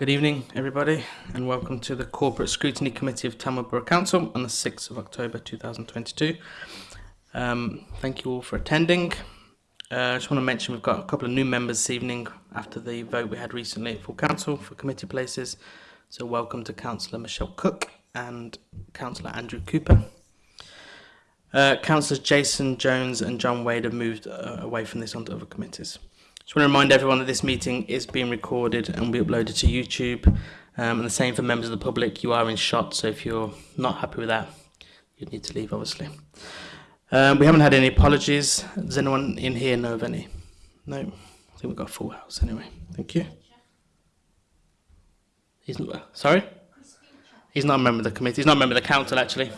Good evening, everybody, and welcome to the Corporate Scrutiny Committee of Tamworth Borough Council on the 6th of October 2022. Um, thank you all for attending. Uh, I just want to mention we've got a couple of new members this evening after the vote we had recently at full council for committee places. So welcome to Councillor Michelle Cook and Councillor Andrew Cooper. Uh, Councillors Jason Jones and John Wade have moved uh, away from this onto other committees. Just want to remind everyone that this meeting is being recorded and will be uploaded to YouTube. Um, and the same for members of the public. You are in shot, so if you're not happy with that, you need to leave, obviously. Um, we haven't had any apologies. Does anyone in here know of any? No. I think we've got a full house anyway. Thank you. He's not, sorry? He's not a member of the committee. He's not a member of the council, actually.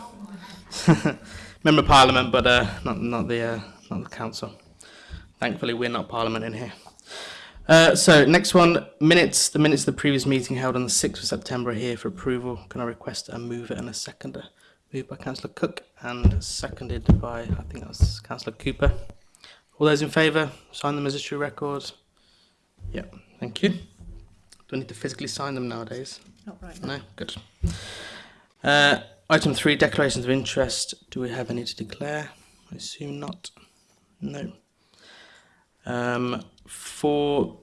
member of parliament, but uh, not, not, the, uh, not the council. Thankfully, we're not parliament in here. Uh, so, next one, minutes. The minutes of the previous meeting held on the 6th of September are here for approval. Can I request a mover and a seconder? Moved by Councillor Cook and seconded by, I think that was Councillor Cooper. All those in favour, sign them as a true record. Yeah, thank you. Do I need to physically sign them nowadays? Not right now. No, good. Uh, item three, declarations of interest. Do we have any to declare? I assume not. No. Um, for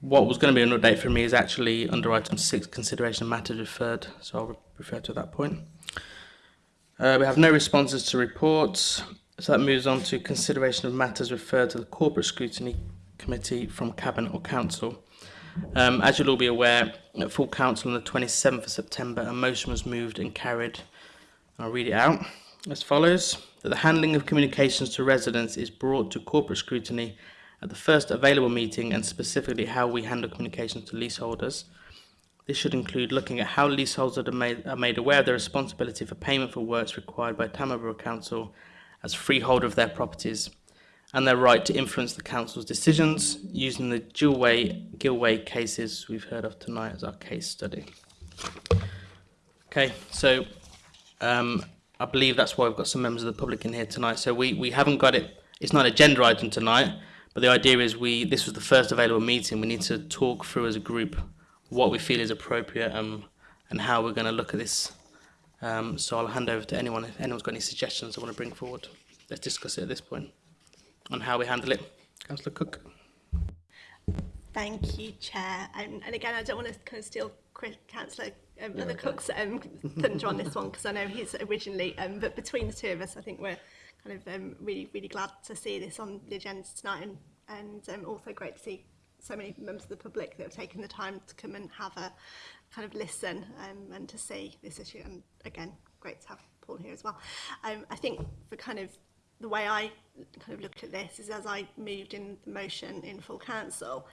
what was going to be an update for me is actually under item six, consideration of matters referred. So I'll refer to that point. Uh, we have no responses to reports. So that moves on to consideration of matters referred to the Corporate Scrutiny Committee from Cabinet or Council. Um, as you'll all be aware, at full council on the 27th of September, a motion was moved and carried. I'll read it out as follows. That the handling of communications to residents is brought to corporate scrutiny at the first available meeting and specifically how we handle communications to leaseholders. This should include looking at how leaseholders are made, are made aware of their responsibility for payment for works required by Tamworth Council as freeholder of their properties and their right to influence the council's decisions using the Gillway, Gillway cases we've heard of tonight as our case study. Okay, so um, I believe that's why we've got some members of the public in here tonight. So we, we haven't got it, it's not an agenda item tonight, but the idea is we this was the first available meeting. We need to talk through as a group what we feel is appropriate um, and how we're going to look at this. Um, so I'll hand over to anyone if anyone's got any suggestions I want to bring forward. Let's discuss it at this point on how we handle it. Councillor Cook. Thank you, Chair. Um, and again, I don't want to kind of steal Councillor um, yeah, okay. Cook's um, thunder on this one because I know he's originally, um, but between the two of us, I think we're kind of um, really, really glad to see this on the agenda tonight and, and um, also great to see so many members of the public that have taken the time to come and have a kind of listen um, and to see this issue. And again, great to have Paul here as well. Um, I think for kind of the way I kind of looked at this is as I moved in the motion in full council,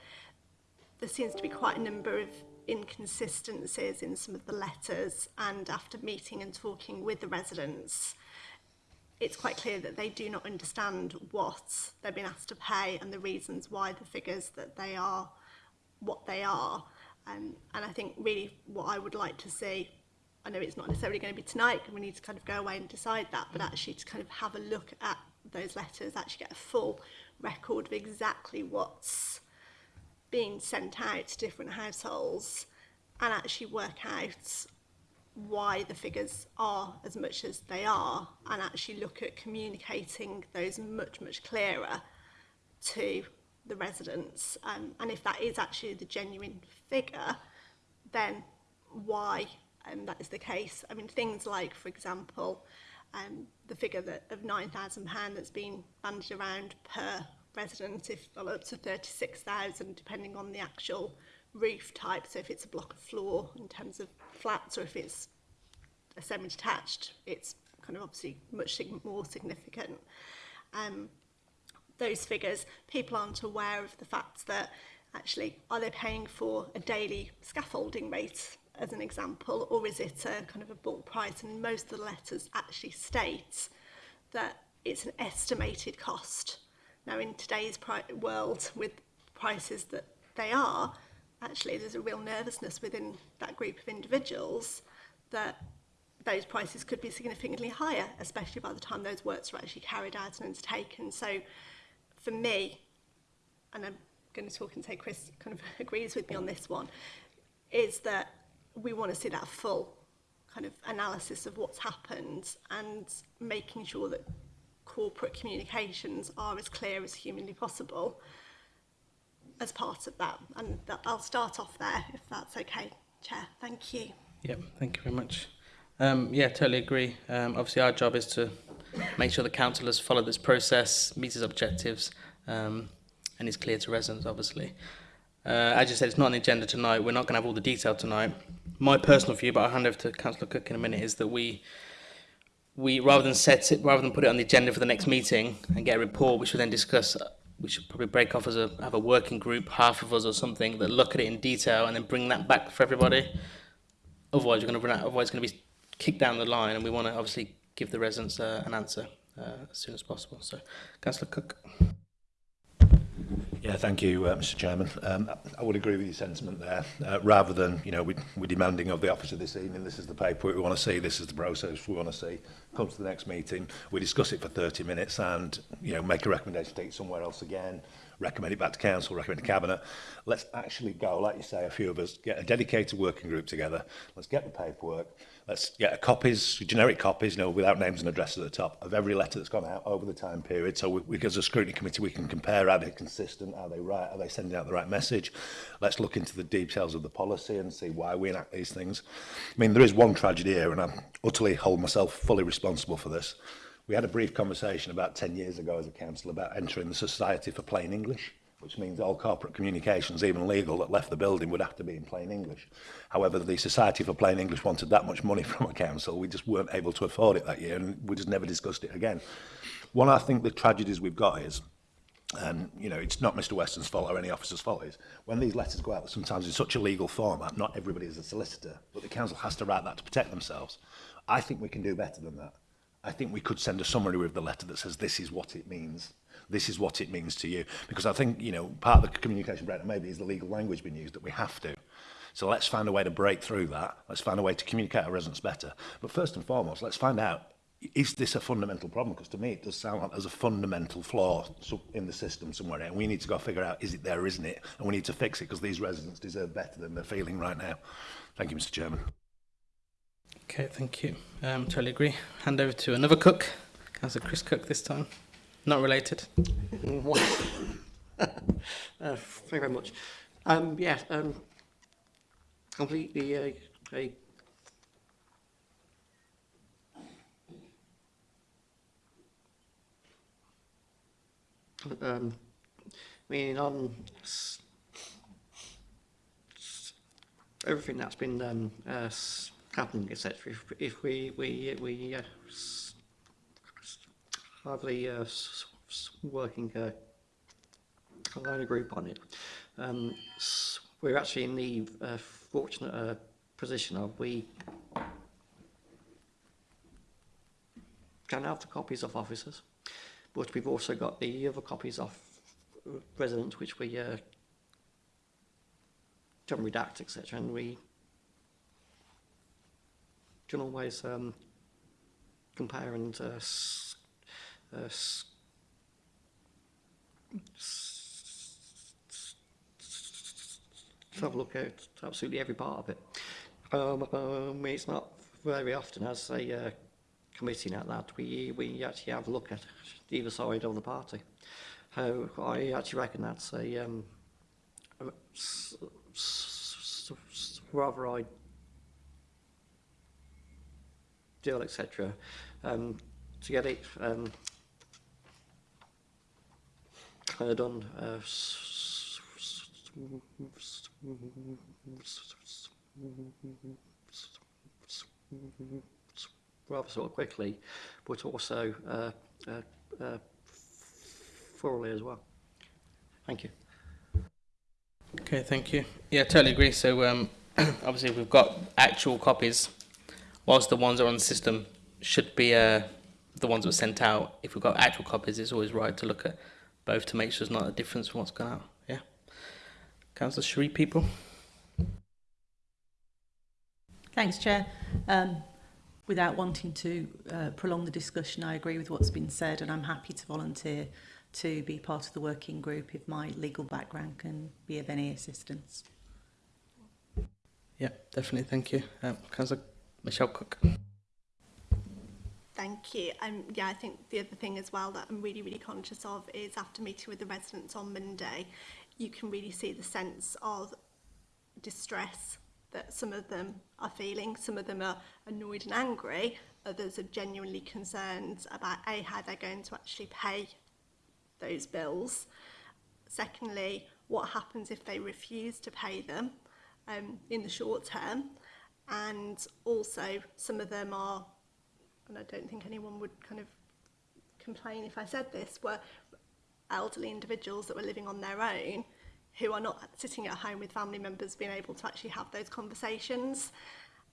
there seems to be quite a number of inconsistencies in some of the letters and after meeting and talking with the residents it's quite clear that they do not understand what they've been asked to pay and the reasons why the figures that they are what they are. Um, and I think really what I would like to see, I know it's not necessarily going to be tonight, we need to kind of go away and decide that, but actually to kind of have a look at those letters, actually get a full record of exactly what's being sent out to different households and actually work out why the figures are as much as they are and actually look at communicating those much, much clearer to the residents. Um, and if that is actually the genuine figure, then why um, that is the case. I mean, things like, for example, um, the figure that, of £9,000 that's been banded around per resident, if well, up to 36,000, depending on the actual roof type, so if it's a block of floor in terms of flat or if it's a semi-detached, it's kind of obviously much more significant. Um, those figures, people aren't aware of the fact that actually, are they paying for a daily scaffolding rate as an example, or is it a kind of a bulk price? And most of the letters actually state that it's an estimated cost. Now, in today's world, with prices that they are, actually there's a real nervousness within that group of individuals that those prices could be significantly higher, especially by the time those works are actually carried out and undertaken. So for me, and I'm going to talk and say Chris kind of agrees with me on this one, is that we want to see that full kind of analysis of what's happened and making sure that corporate communications are as clear as humanly possible as part of that. And th I'll start off there, if that's okay, Chair. Thank you. Yep, thank you very much. Um, yeah, totally agree. Um, obviously, our job is to make sure the council has followed this process, meets its objectives, um, and is clear to residents, obviously. Uh, as you said, it's not on the agenda tonight. We're not going to have all the detail tonight. My personal view, but I'll hand over to Councillor Cook in a minute, is that we we rather than set it, rather than put it on the agenda for the next meeting and get a report, which we then discuss we should probably break off as a have a working group, half of us or something, that look at it in detail and then bring that back for everybody. Otherwise, you're going to run out. Otherwise, it's going to be kicked down the line, and we want to obviously give the residents uh, an answer uh, as soon as possible. So, Councillor Cook. Yeah, thank you, uh, Mr. Chairman. Um, I would agree with your sentiment there. Uh, rather than, you know, we, we're demanding of the officer this evening, this is the paperwork we want to see, this is the process we want to see. Come to the next meeting, we discuss it for 30 minutes and, you know, make a recommendation, take it somewhere else again, recommend it back to council, recommend to cabinet. Let's actually go, like you say, a few of us, get a dedicated working group together. Let's get the paperwork let's get copies, generic copies, you know, without names and addresses at the top of every letter that's gone out over the time period. So we, we as a scrutiny committee, we can compare are they consistent, are they right, are they sending out the right message? Let's look into the details of the policy and see why we enact these things. I mean, there is one tragedy here, and I utterly hold myself fully responsible for this. We had a brief conversation about 10 years ago as a council about entering the Society for Plain English which means all corporate communications, even legal, that left the building would have to be in plain English. However, the Society for Plain English wanted that much money from a council. We just weren't able to afford it that year, and we just never discussed it again. One, I think the tragedies we've got is, and you know, it's not Mr. Weston's fault or any officer's fault is, when these letters go out, sometimes in such a legal format, not everybody is a solicitor, but the council has to write that to protect themselves. I think we can do better than that. I think we could send a summary with the letter that says this is what it means this is what it means to you. Because I think, you know, part of the communication, breakdown maybe is the legal language being used that we have to. So let's find a way to break through that. Let's find a way to communicate our residents better. But first and foremost, let's find out, is this a fundamental problem? Because to me, it does sound like there's a fundamental flaw in the system somewhere. And we need to go figure out, is it there or isn't it? And we need to fix it because these residents deserve better than they're feeling right now. Thank you, Mr Chairman. Okay, thank you. Um, totally agree. Hand over to another cook, Councillor Chris Cook this time. Not related. uh, thank you very much. Um, um, completely uh, a um, meaning on everything that's been um, uh, happening, etc. If, if we we we uh, hardly uh, working uh, a loan group on it. Um, we're actually in the uh, fortunate uh, position of we can have the copies of officers, but we've also got the other copies of residents which we uh, can redact, etc. And we can always um, compare and uh, have a look at absolutely every part of it. Um, um, it's not very often as a uh, committee like that we, we actually have a look at either side of the party. How uh, I actually reckon that's a um, rather ideal, etc. Um, to get it um, uh, done uh, rather sort of quickly, but also uh, uh, uh, thoroughly as well. Thank you. Okay, thank you. Yeah, totally agree. So um, obviously we've got actual copies, whilst the ones that are on the system should be uh, the ones that were sent out. If we've got actual copies, it's always right to look at both to make sure there's not a difference from what's gone out. Yeah. Councillor Sheree, Peaple. Thanks, Chair. Um, without wanting to uh, prolong the discussion, I agree with what's been said and I'm happy to volunteer to be part of the working group if my legal background can be of any assistance. Yeah, definitely. Thank you. Um, Councillor Michelle Cook. Thank you. Um, yeah, I think the other thing as well that I'm really, really conscious of is after meeting with the residents on Monday, you can really see the sense of distress that some of them are feeling. Some of them are annoyed and angry. Others are genuinely concerned about A, how they're going to actually pay those bills. Secondly, what happens if they refuse to pay them um, in the short term. And also, some of them are and I don't think anyone would kind of complain if I said this, were elderly individuals that were living on their own who are not sitting at home with family members being able to actually have those conversations.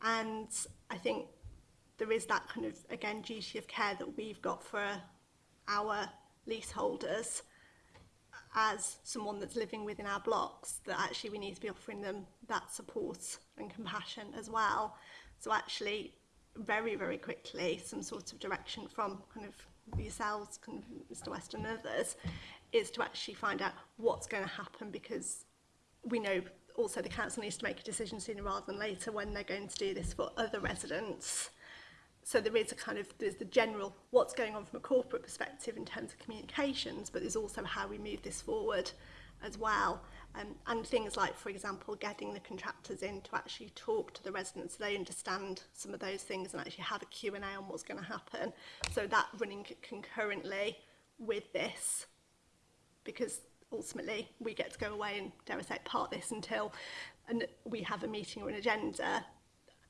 And I think there is that kind of, again, duty of care that we've got for our leaseholders as someone that's living within our blocks, that actually we need to be offering them that support and compassion as well. So actually very, very quickly some sort of direction from kind of yourselves, kind of Mr West and others, is to actually find out what's going to happen because we know also the council needs to make a decision sooner rather than later when they're going to do this for other residents. So there is a kind of, there's the general, what's going on from a corporate perspective in terms of communications, but there's also how we move this forward as well. Um, and things like, for example, getting the contractors in to actually talk to the residents so they understand some of those things and actually have a Q&A on what's going to happen. So that running concurrently with this, because ultimately we get to go away and, dare I say, part this until and we have a meeting or an agenda,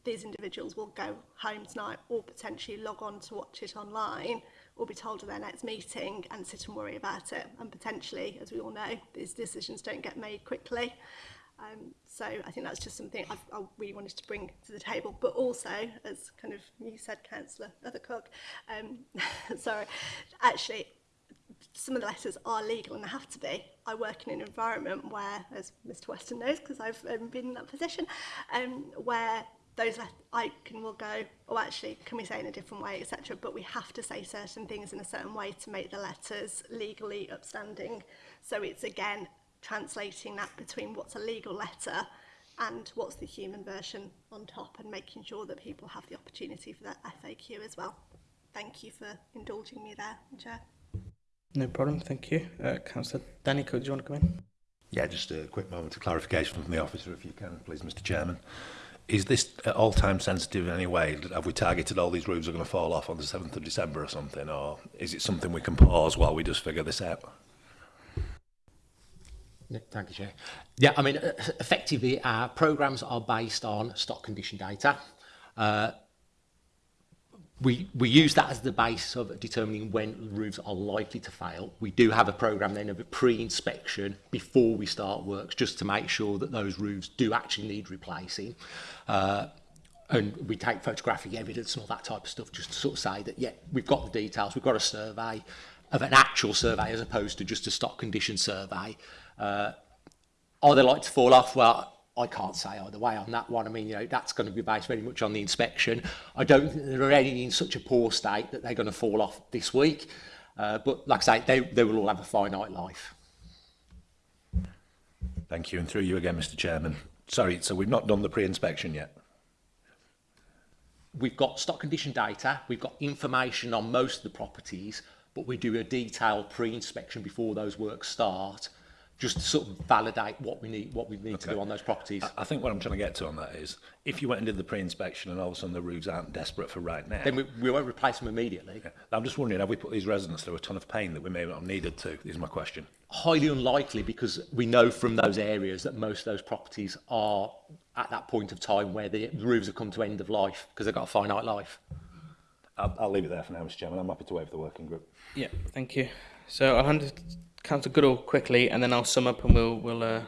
these individuals will go home tonight or potentially log on to watch it online or be told of their next meeting and sit and worry about it. And potentially, as we all know, these decisions don't get made quickly. Um, so I think that's just something I've, I really wanted to bring to the table. But also, as kind of you said, Councillor Othercock, um, sorry, actually, some of the letters are legal and they have to be. I work in an environment where, as Mr Weston knows, because I've um, been in that position, um, where those can will go, oh, actually, can we say in a different way, etc. But we have to say certain things in a certain way to make the letters legally upstanding. So it's again translating that between what's a legal letter and what's the human version on top and making sure that people have the opportunity for that FAQ as well. Thank you for indulging me there, Chair. No problem, thank you. Uh, Councillor Danny could you want to come in? Yeah, just a quick moment of clarification from the officer, if you can, please, Mr Chairman is this at all time sensitive in any way? Have we targeted all these roofs are going to fall off on the 7th of December or something? Or is it something we can pause while we just figure this out? Thank you, Chair. Yeah, I mean, e-, e-, effectively, our programs are based on stock condition data. Uh, we, we use that as the base of determining when roofs are likely to fail. We do have a program then of a pre-inspection before we start works just to make sure that those roofs do actually need replacing. Uh, and we take photographic evidence and all that type of stuff just to sort of say that, yeah, we've got the details, we've got a survey of an actual survey as opposed to just a stock condition survey. Uh, are they like to fall off? Well, I can't say either way on that one. I mean, you know, that's going to be based very much on the inspection. I don't think there are any in such a poor state that they're going to fall off this week. Uh, but like I say, they, they will all have a finite life. Thank you. And through you again, Mr Chairman. Sorry, so we've not done the pre-inspection yet. We've got stock condition data. We've got information on most of the properties, but we do a detailed pre-inspection before those works start just to sort of validate what we need, what we need okay. to do on those properties. I, I think what I'm trying to get to on that is, if you went and did the pre-inspection and all of a sudden the roofs aren't desperate for right now, then we, we won't replace them immediately. Yeah. I'm just wondering, have we put these residents through a ton of pain that we may not have needed to? Is my question. Highly unlikely because we know from those areas that most of those properties are at that point of time where the roofs have come to end of life because they've got a finite life. I'll, I'll leave it there for now, Mr. Chairman. I'm happy to waive the working group. Yeah, thank you. So I'll hand it to Councillor Goodall quickly, and then I'll sum up and we'll... we'll uh...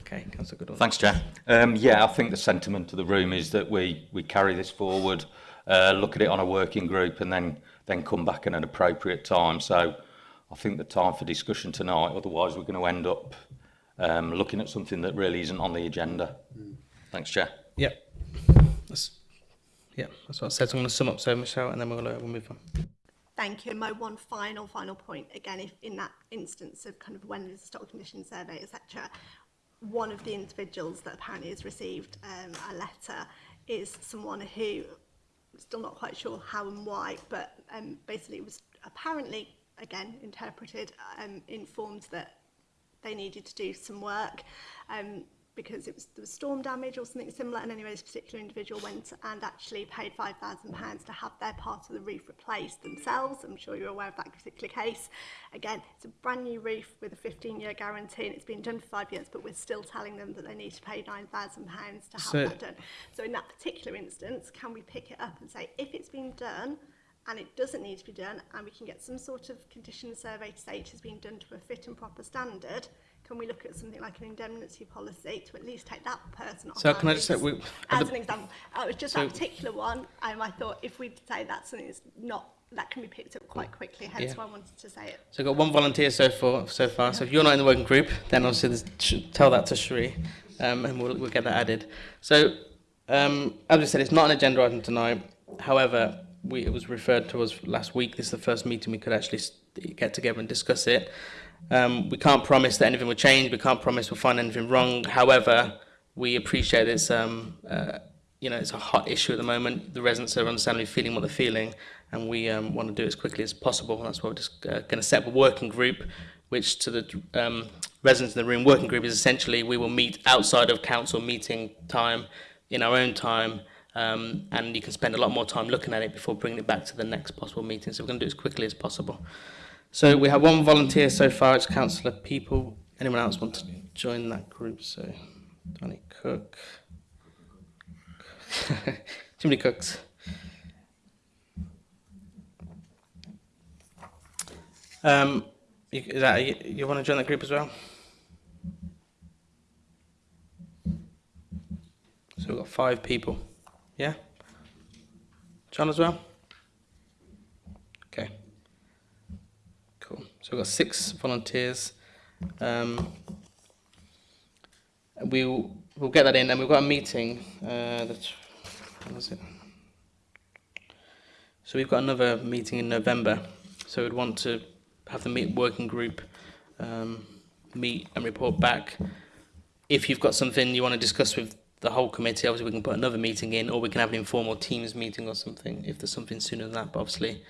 Okay, Councillor Goodall. Thanks, Chair. Um, yeah, I think the sentiment of the room is that we, we carry this forward, uh, look at it on a working group, and then, then come back at an appropriate time. So I think the time for discussion tonight, otherwise we're going to end up um, looking at something that really isn't on the agenda. Mm. Thanks, Chair. Yep. That's, yeah, that's what I said. So I'm going to sum up so, Michelle, and then we'll, uh, we'll move on. Thank you. And my one final, final point, again, if in that instance of kind of when there's a stock condition survey, etc., one of the individuals that apparently has received um, a letter is someone who, still not quite sure how and why, but um, basically it was apparently, again, interpreted, um, informed that they needed to do some work. Um, because it was, there was storm damage or something similar and anyway this particular individual went and actually paid £5,000 to have their part of the roof replaced themselves. I'm sure you're aware of that particular case. Again, it's a brand new roof with a 15 year guarantee and it's been done for five years but we're still telling them that they need to pay £9,000 to have so, that done. So in that particular instance, can we pick it up and say if it's been done and it doesn't need to be done and we can get some sort of condition survey to say it has been done to a fit and proper standard, can we look at something like an indemnity policy to at least take that person off? So can I just say, we, as the, an example, uh, it was just so, that particular one. Um, I thought if we say that's something that's not that can be picked up quite quickly, hence yeah. why I wanted to say it. So I've got one volunteer so far, so far. So if you're not in the working group, then obviously tell that to Sheree, um, and we'll, we'll get that added. So um, as I said, it's not an agenda item tonight. However, we, it was referred to us last week. This is the first meeting we could actually get together and discuss it. Um, we can't promise that anything will change. We can't promise we'll find anything wrong. However, we appreciate this. Um, uh, you know, it's a hot issue at the moment. The residents are understandably feeling what they're feeling, and we um, want to do it as quickly as possible. That's why we're just uh, going to set up a working group, which to the um, residents in the room, working group is essentially we will meet outside of council meeting time, in our own time, um, and you can spend a lot more time looking at it before bringing it back to the next possible meeting. So we're going to do it as quickly as possible. So we have one volunteer so far. It's Councillor Peaple. Anyone else want to join that group? So, Danny Cook. Too many cooks. Um, you, is that, you, you want to join that group as well? So we've got five people. Yeah? John as well? Okay. Cool. So we've got six volunteers. Um, we'll, we'll get that in, and we've got a meeting. Uh, that's, was it? So we've got another meeting in November. So we'd want to have the meet working group um, meet and report back. If you've got something you want to discuss with the whole committee, obviously we can put another meeting in, or we can have an informal teams meeting or something if there's something sooner than that. But obviously,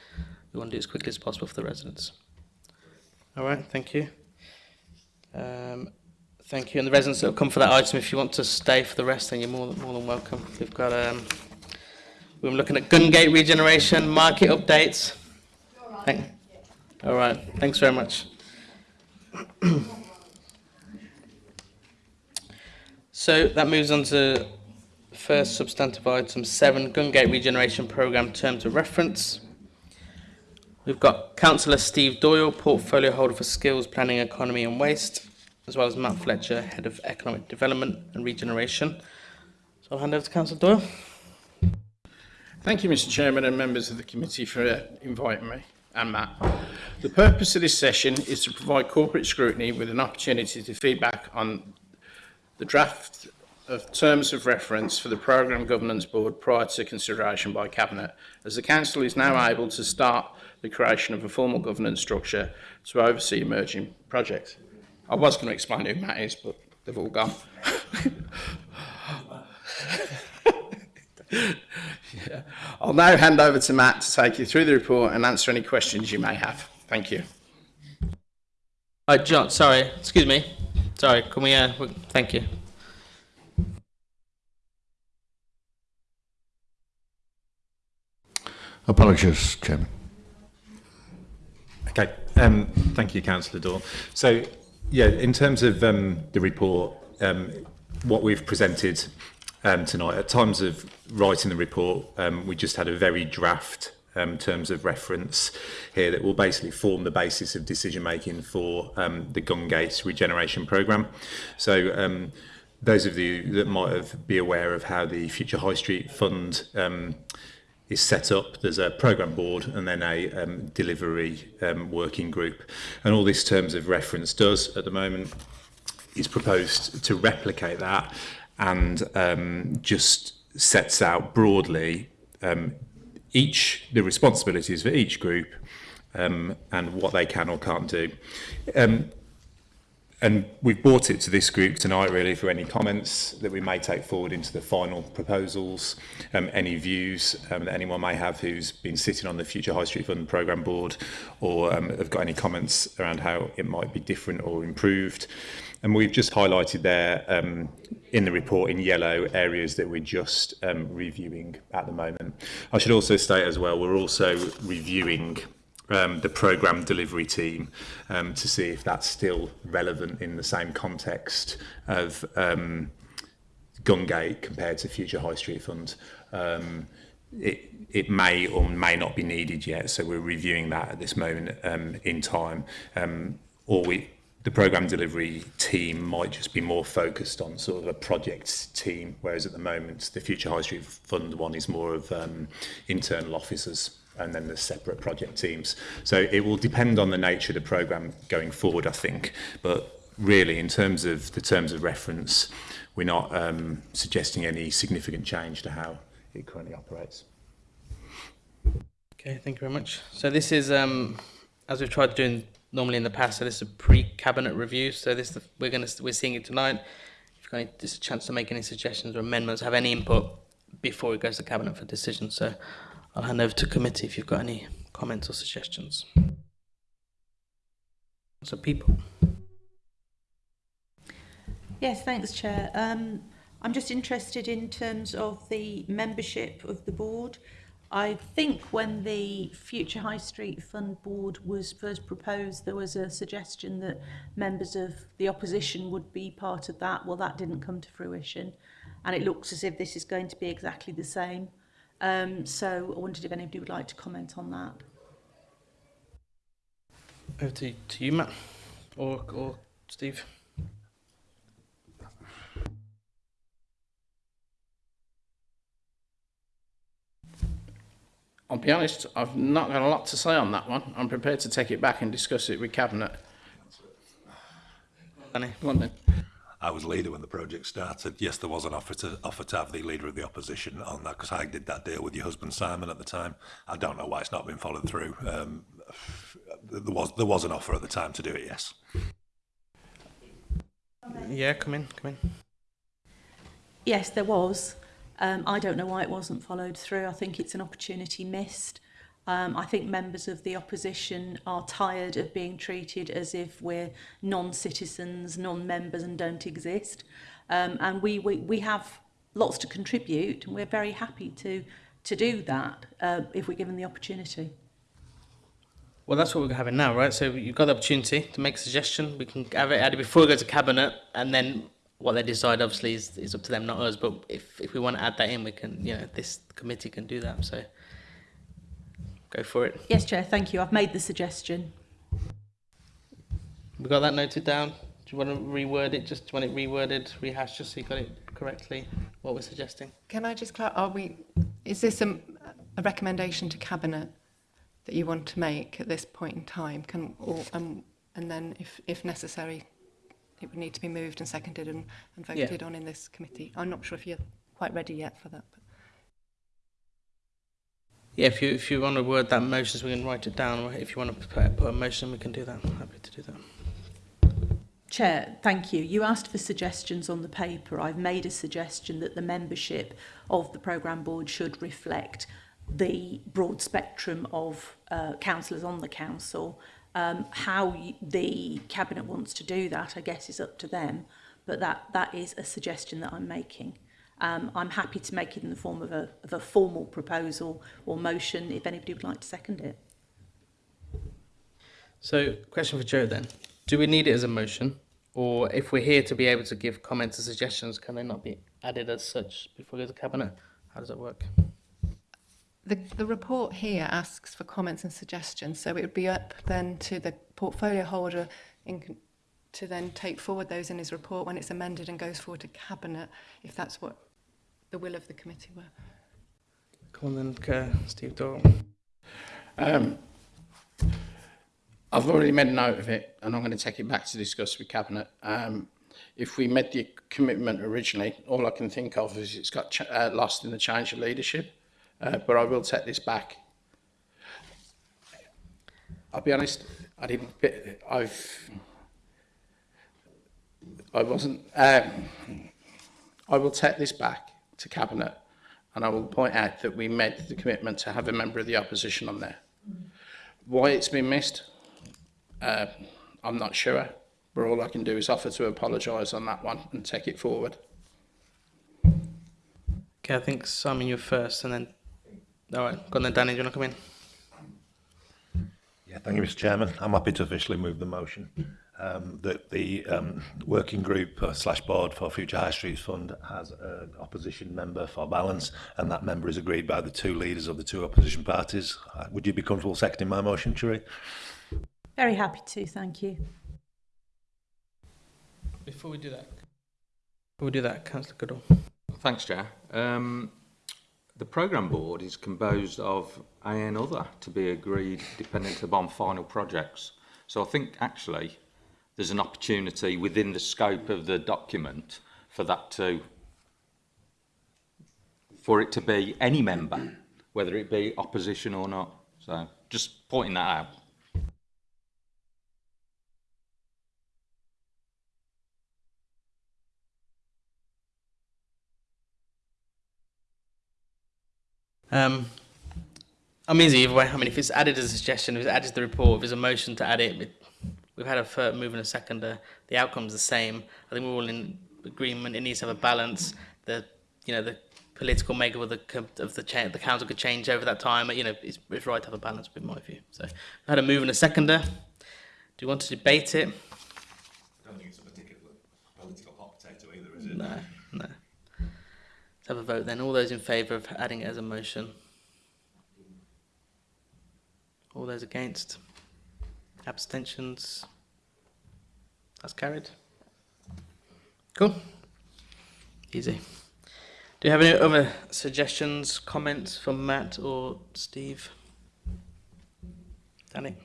we want to do it as quickly as possible for the residents. All right, thank you. Um, thank you. And the residents that have come for that item, if you want to stay for the rest, then you're more than, more than welcome. We've got, um, we're looking at Gungate regeneration, market updates. Thank, all right, thanks very much. so that moves on to first substantive item seven, Gungate regeneration programme terms of reference. We've got Councillor Steve Doyle, Portfolio Holder for Skills, Planning, Economy and Waste, as well as Matt Fletcher, Head of Economic Development and Regeneration. So I'll hand over to Councillor Doyle. Thank you, Mr Chairman and members of the committee for uh, inviting me and Matt. The purpose of this session is to provide corporate scrutiny with an opportunity to feedback on the draft of terms of reference for the Programme Governance Board prior to consideration by Cabinet, as the Council is now able to start the creation of a formal governance structure to oversee emerging projects. I was going to explain who Matt is, but they've all gone. Yeah. I'll now hand over to Matt to take you through the report and answer any questions you may have. Thank you. Uh, John, sorry, excuse me. Sorry, can we, uh, we, thank you. Apologies, Chairman. Okay, um, thank you, Councillor Dawn. So, yeah, in terms of um, the report, um, what we've presented um, tonight, at times of writing the report, um, we just had a very draft um, terms of reference here that will basically form the basis of decision making for um, the Gungate regeneration programme. So, um, those of you that might have be aware of how the Future High Street Fund um, is set up. There's a program board and then a um, delivery um, working group. And all this terms of reference does at the moment is proposed to replicate that and um, just sets out broadly um, each the responsibilities for each group um, and what they can or can't do. Um, and we've brought it to this group tonight really for any comments that we may take forward into the final proposals, um, any views um, that anyone may have who's been sitting on the Future High Street Fund Programme Board or um, have got any comments around how it might be different or improved. And we've just highlighted there um, in the report in yellow areas that we're just um, reviewing at the moment. I should also state as well, we're also reviewing um, the program delivery team um, to see if that's still relevant in the same context of um, Gungate compared to Future High Street Fund. Um, it, it may or may not be needed yet, so we're reviewing that at this moment um, in time. Um, or we, the program delivery team might just be more focused on sort of a project team, whereas at the moment the Future High Street Fund one is more of um, internal officers and then there's separate project teams. So it will depend on the nature of the program going forward, I think. But really, in terms of the terms of reference, we're not um, suggesting any significant change to how it currently operates. Okay, thank you very much. So this is, um, as we've tried doing normally in the past, so this is a pre-cabinet review. So this the, we're going to we're seeing it tonight. If you've got any, just a chance to make any suggestions or amendments, have any input before it goes to cabinet for decision. So I'll hand over to committee if you've got any comments or suggestions. So people. Yes, thanks, Chair. Um, I'm just interested in terms of the membership of the board. I think when the Future High Street Fund Board was first proposed, there was a suggestion that members of the opposition would be part of that. Well, that didn't come to fruition. And it looks as if this is going to be exactly the same. Um, so I wondered if anybody would like to comment on that. Over to, to you, Matt, or, or Steve. I'll be honest, I've not got a lot to say on that one. I'm prepared to take it back and discuss it with Cabinet. Danny. Go on then. I was leader when the project started. Yes, there was an offer to offer to have the leader of the opposition on that because I did that deal with your husband Simon at the time. I don't know why it's not been followed through. Um, there was there was an offer at the time to do it. Yes. Yeah, come in, come in. Yes, there was. Um, I don't know why it wasn't followed through. I think it's an opportunity missed. Um, I think members of the opposition are tired of being treated as if we're non-citizens, non-members and don't exist. Um, and we, we, we have lots to contribute and we're very happy to, to do that uh, if we're given the opportunity. Well, that's what we're having now, right? So you've got the opportunity to make a suggestion. We can have it added before it goes to cabinet, and then what they decide, obviously, is, is up to them, not us. But if, if we want to add that in, we can, you know, this committee can do that. So. Go for it. Yes, Chair, thank you. I've made the suggestion. We got that noted down. Do you want to reword it? Just do you want it reworded, rehashed, just so you got it correctly? What we're suggesting. Can I just clarify, are we, is this a, a recommendation to Cabinet that you want to make at this point in time? Can, or, um, and then if, if necessary, it would need to be moved and seconded and, and Yeah. voted on in this committee. I'm not sure if you're quite ready yet for that. But. Yeah, if you if you want to word that motion, we can write it down. If you want to put, a motion, we can do that. I'm Happy to do that. Chair, thank you. You asked for suggestions on the paper. I've made a suggestion that the membership of the programme board should reflect the broad spectrum of uh, councillors on the council. Um, how the cabinet wants to do that, I guess, is up to them. But that that is a suggestion that I'm making. Um, I'm happy to make it in the form of a, of a formal proposal or motion if anybody would like to second it. So, question for Joe then: Do we need it as a motion, or if we're here to be able to give comments and suggestions, can they not be added as such before we go to cabinet? How does that work? The, the report here asks for comments and suggestions, so it would be up then to the portfolio holder in, to then take forward those in his report when it's amended and goes forward to Cabinet, if that's what the will of the committee were. Come on then, uh, Steve Doyle. Um, I've already made a note of it, and I'm going to take it back to discuss with Cabinet. Um, if we made the commitment originally, all I can think of is it's got ch- uh, lost in the change of leadership. Uh, but I will take this back. I'll be honest, I didn't. I've I wasn't. Um, I will take this back to cabinet, and I will point out that we made the commitment to have a member of the opposition on there. Why it's been missed, uh, I'm not sure. But all I can do is offer to apologise on that one and take it forward. Okay, I think Simon, you're first, and then. All right, go on then, Danny. Do you want to come in? Yeah, thank you, Mr Chairman. I'm happy to officially move the motion um, that the um, working group uh, slash board for Future High Streets Fund has an opposition member for balance, and that member is agreed by the two leaders of the two opposition parties. Uh, would you be comfortable seconding my motion, Sheree? Very happy to, thank you. Before we do that, before we do that, Councillor Goodall. Thanks, Chair. Um, the programme board is composed of A and other to be agreed dependent upon final projects. So I think actually there's an opportunity within the scope of the document for that to, for it to be any member, whether it be opposition or not. So just pointing that out. Um, I'm easy either way. I mean, if it's added as a suggestion, if it's added to the report, if there's a motion to add it, it we've had a first move and a seconder. The outcome's the same. I think we're all in agreement. It needs to have a balance. The you know the political makeup of the of the cha- the council could change over that time. You know, it's, it's right to have a balance, in my view. So, we had a move and a seconder. Do you want to debate it? I don't think it's a particular political hot potato either, is No, no. Let's have a vote then. All those in favour of adding it as a motion? All those against? Abstentions? That's carried. Cool. Easy. Do you have any other suggestions, comments from Matt or Steve? Danny?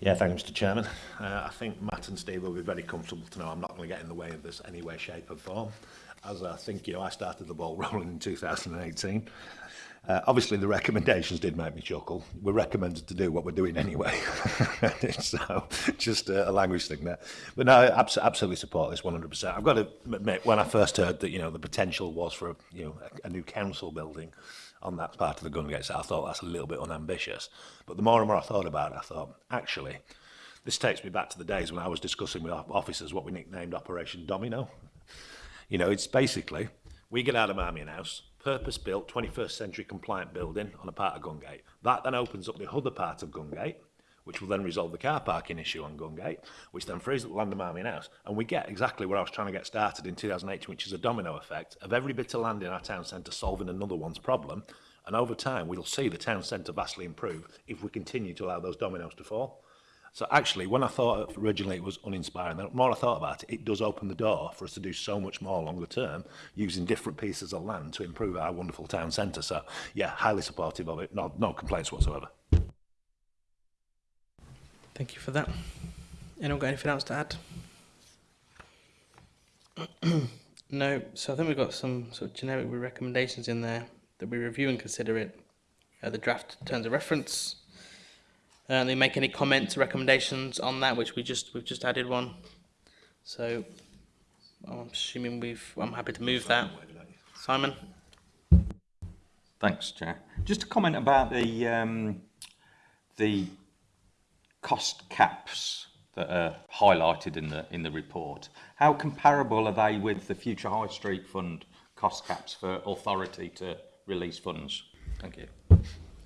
Yeah, thank you, Mr Chairman. Uh, I think Matt and Steve will be very comfortable to know I'm not going to get in the way of this any way, shape or form. As I think, you know, I started the ball rolling in 2018 Uh, obviously, the recommendations did make me chuckle. We're recommended to do what we're doing anyway. so, just a, a, language thing there. But no, abs absolutely support this 100%. I've got to admit, when I first heard that, you know, the potential was for, a, you know, a, a new council building on that part of the Gungates, I thought that's a little bit unambitious. But the more and more I thought about it, I thought, actually, this takes me back to the days when I was discussing with officers what we nicknamed Operation Domino. You know, it's basically, we get out of Marmion House, purpose-built 21st century compliant building on a part of Gungate. That then opens up the other part of Gungate, which will then resolve the car parking issue on Gungate, which then frees up the land of Marmion House. And we get exactly where I was trying to get started in 2018, which is a domino effect of every bit of land in our town centre solving another one's problem. And over time, we'll see the town centre vastly improve if we continue to allow those dominoes to fall. So actually, when I thought originally it was uninspiring, the more I thought about it, it does open the door for us to do so much more longer term using different pieces of land to improve our wonderful town centre. So yeah, highly supportive of it. No, no complaints whatsoever. Thank you for that. Anyone got anything else to add? no. So I think we've got some sort of generic recommendations in there that we review and consider it. Uh, the draft terms of reference Uh, they make any comments, or recommendations on that, which we just we've just added one. So I'm assuming we've. I'm happy to move that. Simon. Thanks, Chair. Just a comment about the um, the cost caps that are highlighted in the in the report. How comparable are they with the Future High Street Fund cost caps for authority to release funds? Thank you.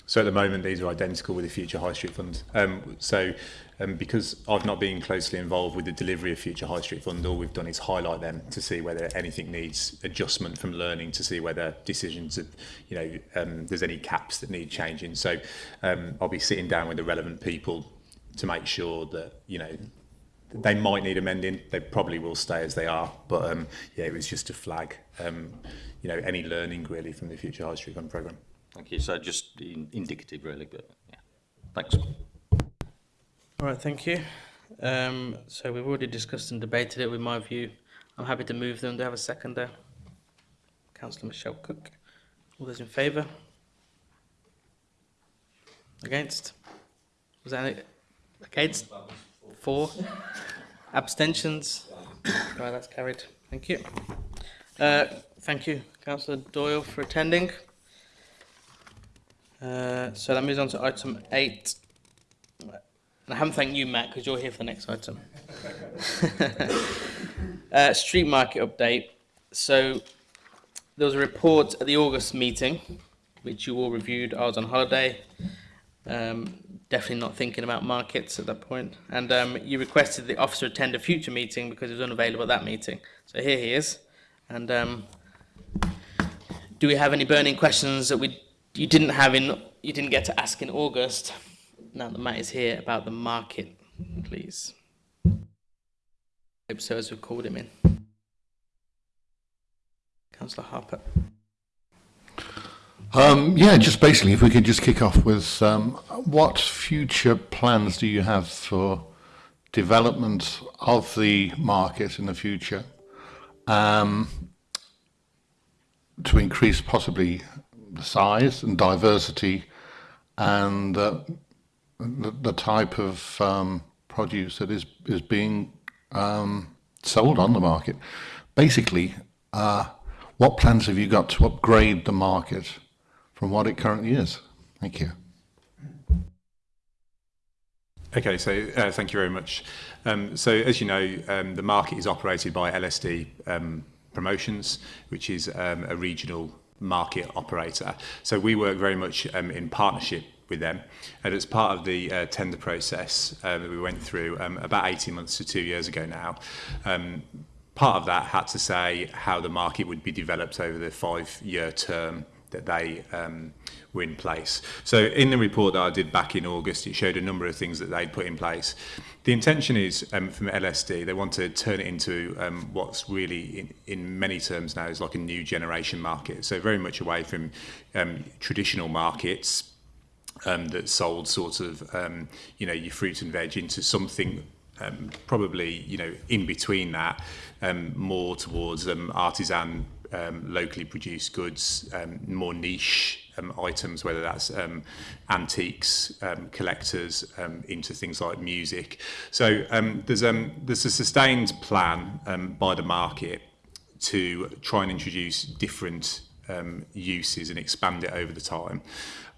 So at the moment, these are identical with the Future High Street Fund. Um, so um, because I've not been closely involved with the delivery of Future High Street Fund, all we've done is highlight them to see whether anything needs adjustment from learning, to see whether decisions, of, you know, um, there's any caps that need changing. So um, I'll be sitting down with the relevant people to make sure that, you know, they might need amending. They probably will stay as they are. But um, yeah, it was just to flag, um, you know, any learning really from the Future High Street Fund programme. Thank you. So just in, indicative, really, but yeah. Thanks. All right, thank you. Um, so we've already discussed and debated it with my view. I'm happy to move them. Do I have a second there? Councillor Michelle Cook. All those in favour? Against? Was that? Against? Four. Abstentions? Right, that's carried. Thank you. Uh, thank you, Councillor Doyle, for attending. Uh, so that moves on to item eight. And I haven't thanked you, Matt, because you're here for the next item. uh, street market update. So there was a report at the August meeting, which you all reviewed. I was on holiday. Um, definitely not thinking about markets at that point. And um, you requested the officer attend a future meeting because he was unavailable at that meeting. So here he is. And um, do we have any burning questions that we you didn't have in you didn't get to ask in August? Now that Matt is here about the market, please. Hope so as we've called him in. Councillor Harper. Um, yeah, just basically, if we could just kick off with um, what future plans do you have for development of the market in the future um, to increase possibly size and diversity and uh, the, the type of um, produce that is, is being um, sold on the market. Basically, uh, what plans have you got to upgrade the market from what it currently is? Thank you. Okay, so uh, thank you very much. Um, so as you know, um, the market is operated by LSD um, Promotions, which is um, a regional market operator. So we work very much um, in partnership with them. And as part of the uh, tender process um, that we went through um, about 18 months to two years ago now, um, part of that had to say how the market would be developed over the five-year term that they um, were in place. So in the report that I did back in August, it showed a number of things that they'd put in place. The intention is um, from LSD, they want to turn it into um, what's really in, in many terms now is like a new generation market. So very much away from um, traditional markets um, that sold sort of, um, you know, your fruit and veg into something um, probably, you know, in between that, um, more towards um, artisan um, locally produced goods, um, more niche um, items, whether that's um, antiques, um, collectors, um, into things like music. So um, there's, um, there's a sustained plan um, by the market to try and introduce different um, uses and expand it over the time.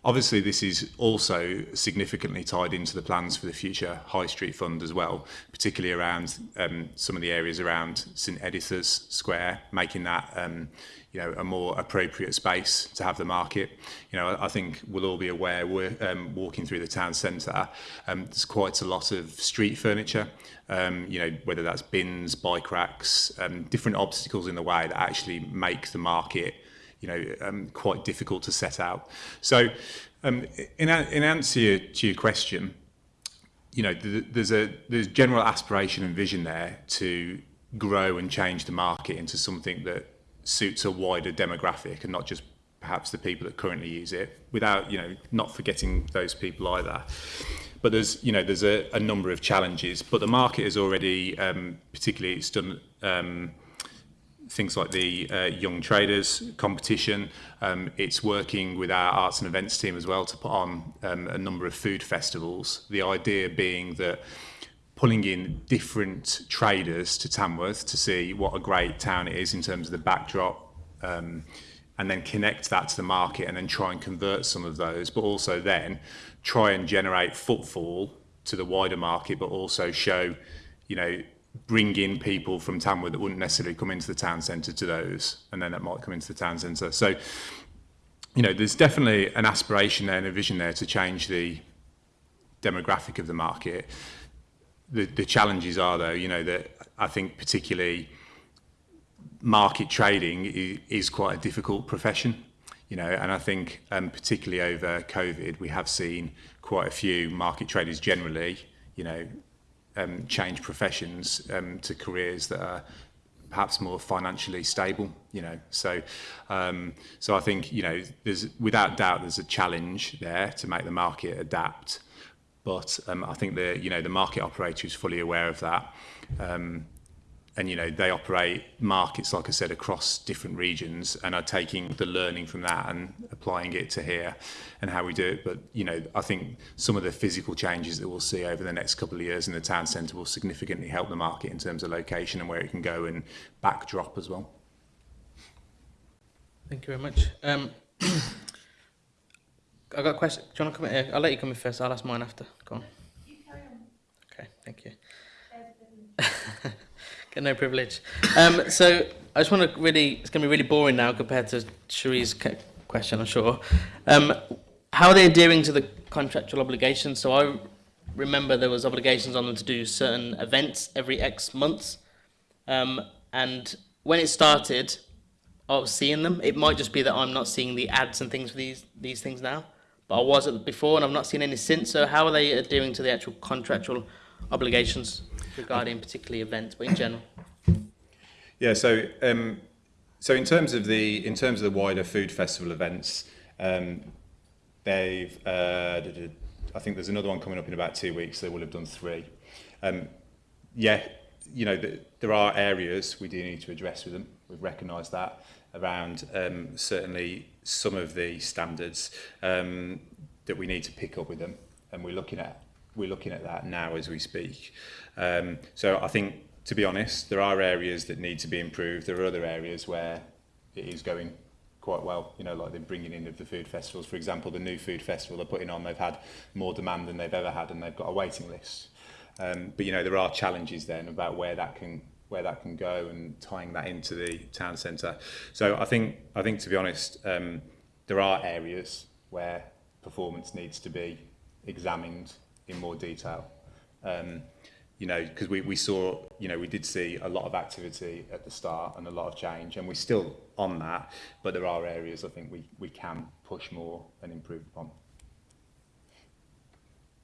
Obviously, this is also significantly tied into the plans for the future High Street Fund as well, particularly around um, some of the areas around St Editha's Square, making that um, you know a more appropriate space to have the market. You know, I think we'll all be aware we're um, walking through the town centre. Um, there's quite a lot of street furniture. Um, you know, whether that's bins, bike racks, um, different obstacles in the way that actually make the market you know, um, quite difficult to set out. So um, in, in answer to your question, you know, there's a there's general aspiration and vision there to grow and change the market into something that suits a wider demographic and not just perhaps the people that currently use it without, you know, not forgetting those people either. But there's, you know, there's a, a number of challenges, but the market is already, um, particularly it's done, um, things like the uh, young traders competition. Um, it's working with our arts and events team as well to put on um, a number of food festivals. The idea being that pulling in different traders to Tamworth to see what a great town it is in terms of the backdrop um, and then connect that to the market and then try and convert some of those, but also then try and generate footfall to the wider market, but also show, you know, bring in people from Tamworth that wouldn't necessarily come into the town centre to those, and then that might come into the town centre. So, you know, there's definitely an aspiration there and a vision there to change the demographic of the market. The, the challenges are, though, you know, that I think particularly market trading is, is quite a difficult profession, you know, and I think um, particularly over COVID, we have seen quite a few market traders generally, you know, um, change professions um, to careers that are perhaps more financially stable you know? So um, so I think you know there's without doubt there's a challenge there to make the market adapt. But um, I think the you know the market operator is fully aware of that. Um, and you know they operate markets like I said across different regions and are taking the learning from that and applying it to here and how we do it but you know I think some of the physical changes that we'll see over the next couple of years in the town centre will significantly help the market in terms of location and where it can go and backdrop as well Thank you very much. Um, I got a question. Do you want to come in? Here? I'll let you come in first. I'll ask mine after. Go on. Okay, thank you. Get no privilege. Um, so I just want to really, it's going to be really boring now compared to Sheree's question, I'm sure. Um, how are they adhering to the contractual obligations? So I remember there was obligations on them to do certain events every X months. Um, and when it started, I was seeing them. It might just be that I'm not seeing the ads and things for these these things now, but I was before, and I've not seen any since. So how are they adhering to the actual contractual obligations regarding particularly events, but in general? Yeah, so um, so in terms of the in terms of the wider food festival events, um, they've uh, I think there's another one coming up in about two weeks. They will have done three. Um, yeah, you know the, there are areas we do need to address with them. We've recognised that around um, certainly some of the standards um, that we need to pick up with them, and we're looking at we're looking at that now as we speak. Um, so I think, to be honest, there are areas that need to be improved. There are other areas where it is going quite well, you know, like the bringing in of the food festivals. For example, the new food festival they're putting on, they've had more demand than they've ever had and they've got a waiting list. Um, but, you know, there are challenges then about where that can where that can go and tying that into the town centre. So I think, I think to be honest, um, there are areas where performance needs to be examined in more detail. Um, you know, because we, we saw, you know, we did see a lot of activity at the start and a lot of change, and we're still on that, but there are areas I think we, we can push more and improve upon.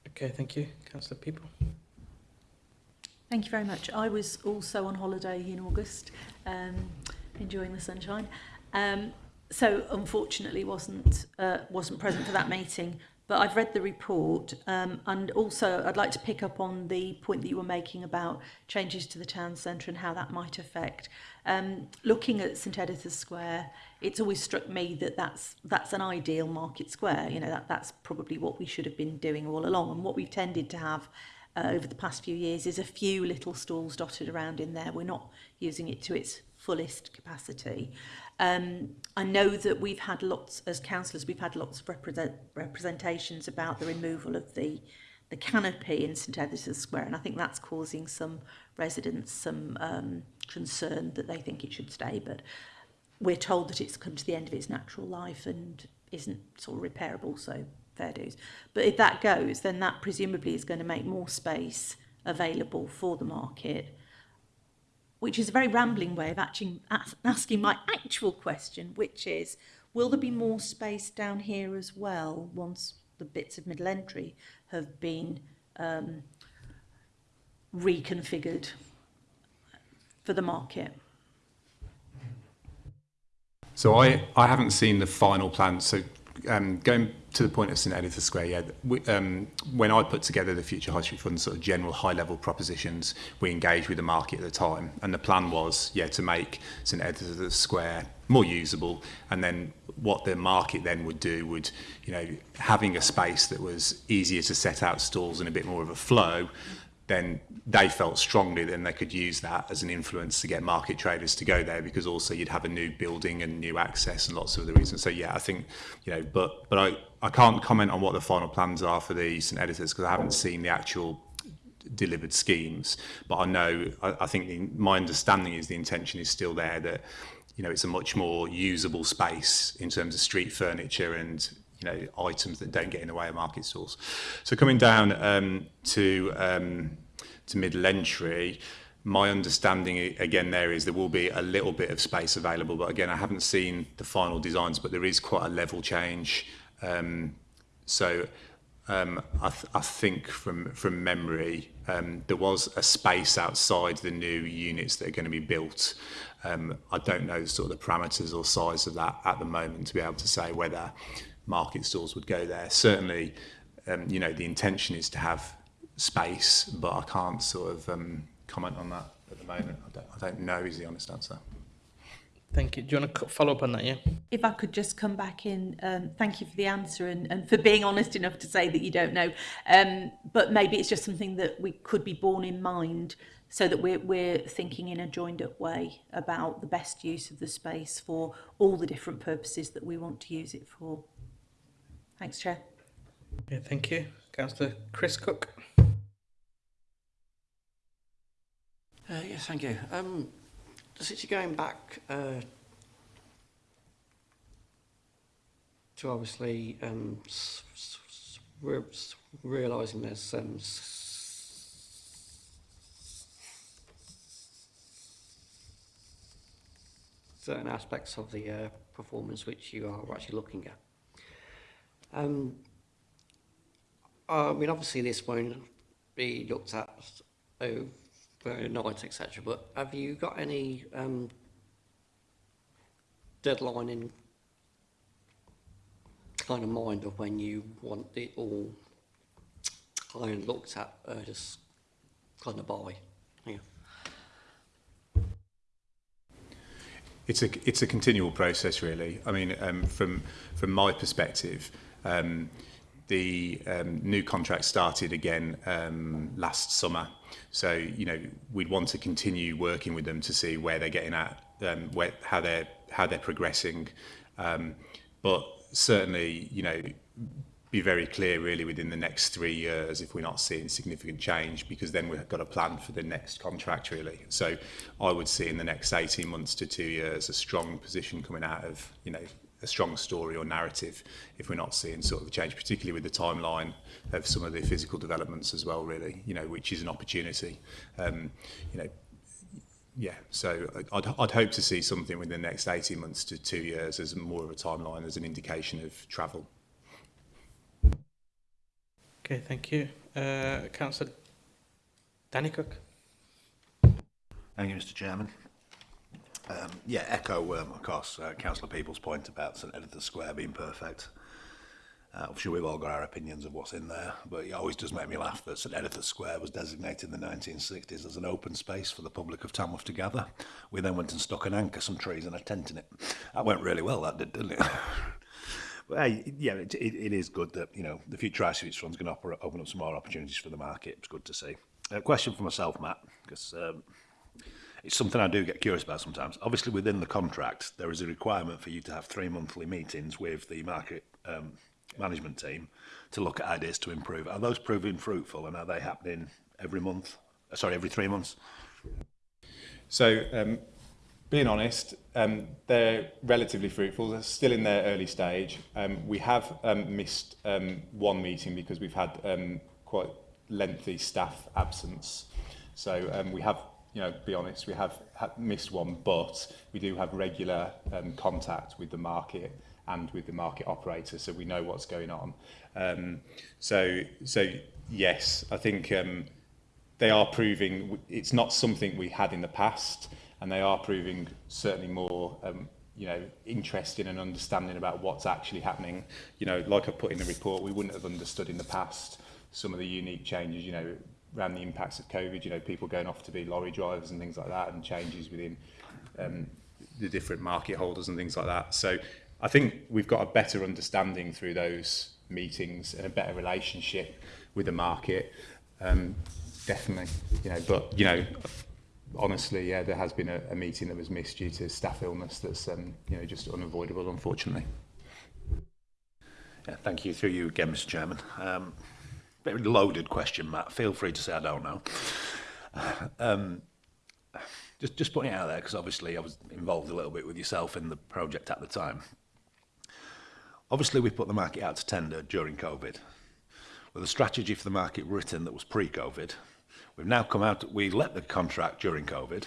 Okay, thank you. Councillor Peaple. Thank you very much. I was also on holiday in August, um, enjoying the sunshine. Um, so unfortunately wasn't uh, wasn't present for that meeting, but I've read the report um, and also I'd like to pick up on the point that you were making about changes to the town centre and how that might affect. Um, looking at St Editha's Square, it's always struck me that that's, that's an ideal market square. You know, that, that's probably what we should have been doing all along and what we've tended to have uh, over the past few years is a few little stalls dotted around in there. We're not using it to its fullest capacity. Um, I know that we've had lots, as councillors, we've had lots of represent, representations about the removal of the the canopy in St Edith's Square, and I think that's causing some residents some um, concern that they think it should stay, but we're told that it's come to the end of its natural life and isn't sort of repairable, so fair dues. But if that goes, then that presumably is going to make more space available for the market, which is a very rambling way of actually asking my actual question, which is, will there be more space down here as well once the bits of middle entry have been um, reconfigured for the market? So I, I haven't seen the final plan. So um, going to the point of St. Editha Square, yeah, we, um, when I put together the Future High Street Fund sort of general high-level propositions, we engaged with the market at the time, and the plan was, yeah, to make St. Editha Square more usable, and then what the market then would do would, you know, having a space that was easier to set out stalls and a bit more of a flow, then they felt strongly then they could use that as an influence to get market traders to go there because also you'd have a new building and new access and lots of other reasons. So yeah, I think, you know, but but I, I can't comment on what the final plans are for the St Editha's because I haven't seen the actual delivered schemes. But I know, I, I think the, my understanding is the intention is still there that, you know, it's a much more usable space in terms of street furniture and you know items that don't get in the way of market stalls. So coming down um, to um, to middle entry, my understanding again there is there will be a little bit of space available, but again I haven't seen the final designs, but there is quite a level change. Um, so um, I, th I think from from memory um, there was a space outside the new units that are going to be built. Um, I don't know sort of the parameters or size of that at the moment to be able to say whether market stalls would go there. Certainly, um, you know, the intention is to have space, but I can't sort of um, comment on that at the moment. I don't, I don't know is the honest answer. Thank you. Do you want to follow up on that, yeah? If I could just come back in, um, thank you for the answer and, and for being honest enough to say that you don't know. Um, but maybe it's just something that we could be borne in mind so that we're, we're thinking in a joined up way about the best use of the space for all the different purposes that we want to use it for. Thanks, Chair. Yeah, thank you. Councillor Chris Cook. Uh, yes, thank you. Um, since you're going back uh, to obviously um, re- realising there's um, certain aspects of the uh, performance which you are actually looking at. Um, I mean, obviously this won't be looked at overnight, etc. But have you got any um, deadline in kind of mind of when you want it all kind of looked at, uh, just kind of by? Yeah. It's a it's a continual process, really. I mean, um, from from my perspective, um, the um, new contract started again um, last summer. So you know we'd want to continue working with them to see where they're getting at, um, where how they're how they're progressing. Um, but certainly, you know, be very clear really within the next three years if we're not seeing significant change because then we've got a plan for the next contract really. So I would see in the next 18 months to two years a strong position coming out of, you know, a strong story or narrative if we're not seeing sort of a change, particularly with the timeline of some of the physical developments as well really, you know, which is an opportunity. Um, you know, yeah, so I'd, I'd hope to see something within the next 18 months to two years as more of a timeline, as an indication of travel. Okay, thank you. Uh, Councillor Danny Cook. Thank you, Mr Chairman. Um, yeah, echo, um, of course, uh, Councillor People's point about St Edith's Square being perfect. Uh, I'm sure we've all got our opinions of what's in there, but it always does make me laugh that St Edith's Square was designated in the 1960s as an open space for the public of Tamworth to gather. We then went and stuck an anchor, some trees and a tent in it. That went really well, that did, didn't it? but, hey, yeah, it, it, it is good that, you know, the future ICH fund's going to open up some more opportunities for the market. It's good to see. A question for myself, Matt, because... Um, it's something I do get curious about sometimes. Obviously, within the contract, there is a requirement for you to have three monthly meetings with the market um, management team to look at ideas to improve. Are those proving fruitful, and are they happening every month? Uh, Sorry, every three months. So, um, being honest, um, they're relatively fruitful. They're still in their early stage. Um, we have um, missed um, one meeting because we've had um, quite lengthy staff absence. So um, we have, you know, be honest, we have missed one, but we do have regular um, contact with the market and with the market operator, so we know what's going on. Um, so, so yes, I think um, they are proving it's not something we had in the past and they are proving certainly more um, you know interested and understanding about what's actually happening you know like I put in the report we wouldn't have understood in the past some of the unique changes you know around the impacts of covid you know people going off to be lorry drivers and things like that and changes within um, the different market holders and things like that so I think we've got a better understanding through those meetings and a better relationship with the market um, definitely you know but you know honestly, yeah, there has been a, a meeting that was missed due to staff illness that's, um, you know, just unavoidable, unfortunately. Yeah, thank you. Through you again, Mr Chairman. Um, very loaded question, Matt. Feel free to say I don't know. um, just just putting it out there because obviously I was involved a little bit with yourself in the project at the time. Obviously, we put the market out to tender during COVID with a strategy for the market written that was pre-COVID. We've now come out. We let the contract during COVID.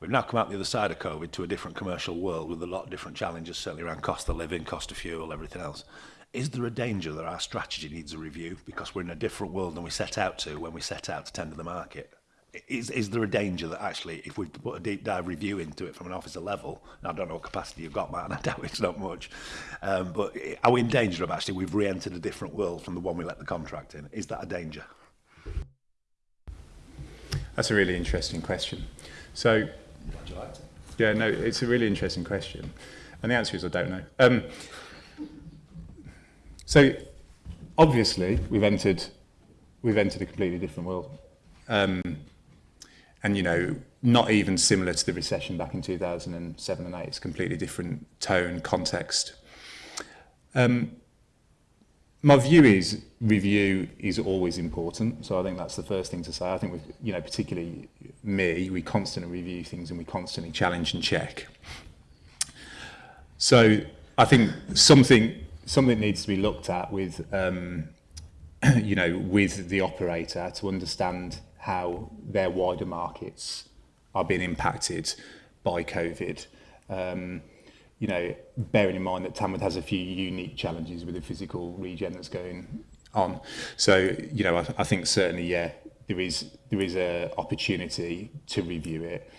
We've now come out the other side of COVID to a different commercial world with a lot of different challenges, certainly around cost of living, cost of fuel, everything else. Is there a danger that our strategy needs a review because we're in a different world than we set out to when we set out to tender the market? Is, is there a danger that actually, if we put a deep dive review into it from an officer level, and I don't know what capacity you've got, Matt, and I doubt it's not much, um, but are we in danger of actually we've re-entered a different world from the one we let the contract in? Is that a danger? That's a really interesting question. So, yeah, no, it's a really interesting question. And the answer is I don't know. Um, so, obviously, we've entered, we've entered a completely different world. Um, and, you know, not even similar to the recession back in 2007 and 8. It's completely different tone, context. Um, my view is review is always important. So I think that's the first thing to say. I think with you know particularly me, we constantly review things and we constantly challenge and check. So I think something something needs to be looked at with um, you know with the operator to understand how their wider markets are being impacted by COVID. Um, you know, bearing in mind that Tamworth has a few unique challenges with the physical regen that's going on. So, you know, I, I think certainly, yeah, there is there is a opportunity to review it,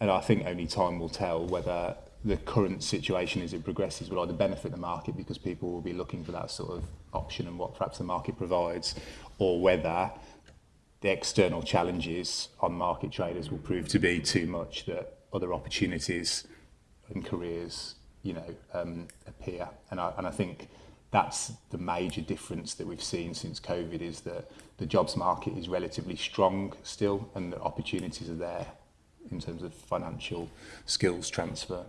and I think only time will tell whether the current situation as it progresses will either benefit the market because people will be looking for that sort of option and what perhaps the market provides, or whether the external challenges on market traders will prove to be too much that other opportunities and careers, you know, um, appear. And I, and I think that's the major difference that we've seen since COVID is that the jobs market is relatively strong still and the opportunities are there in terms of financial skills transfer.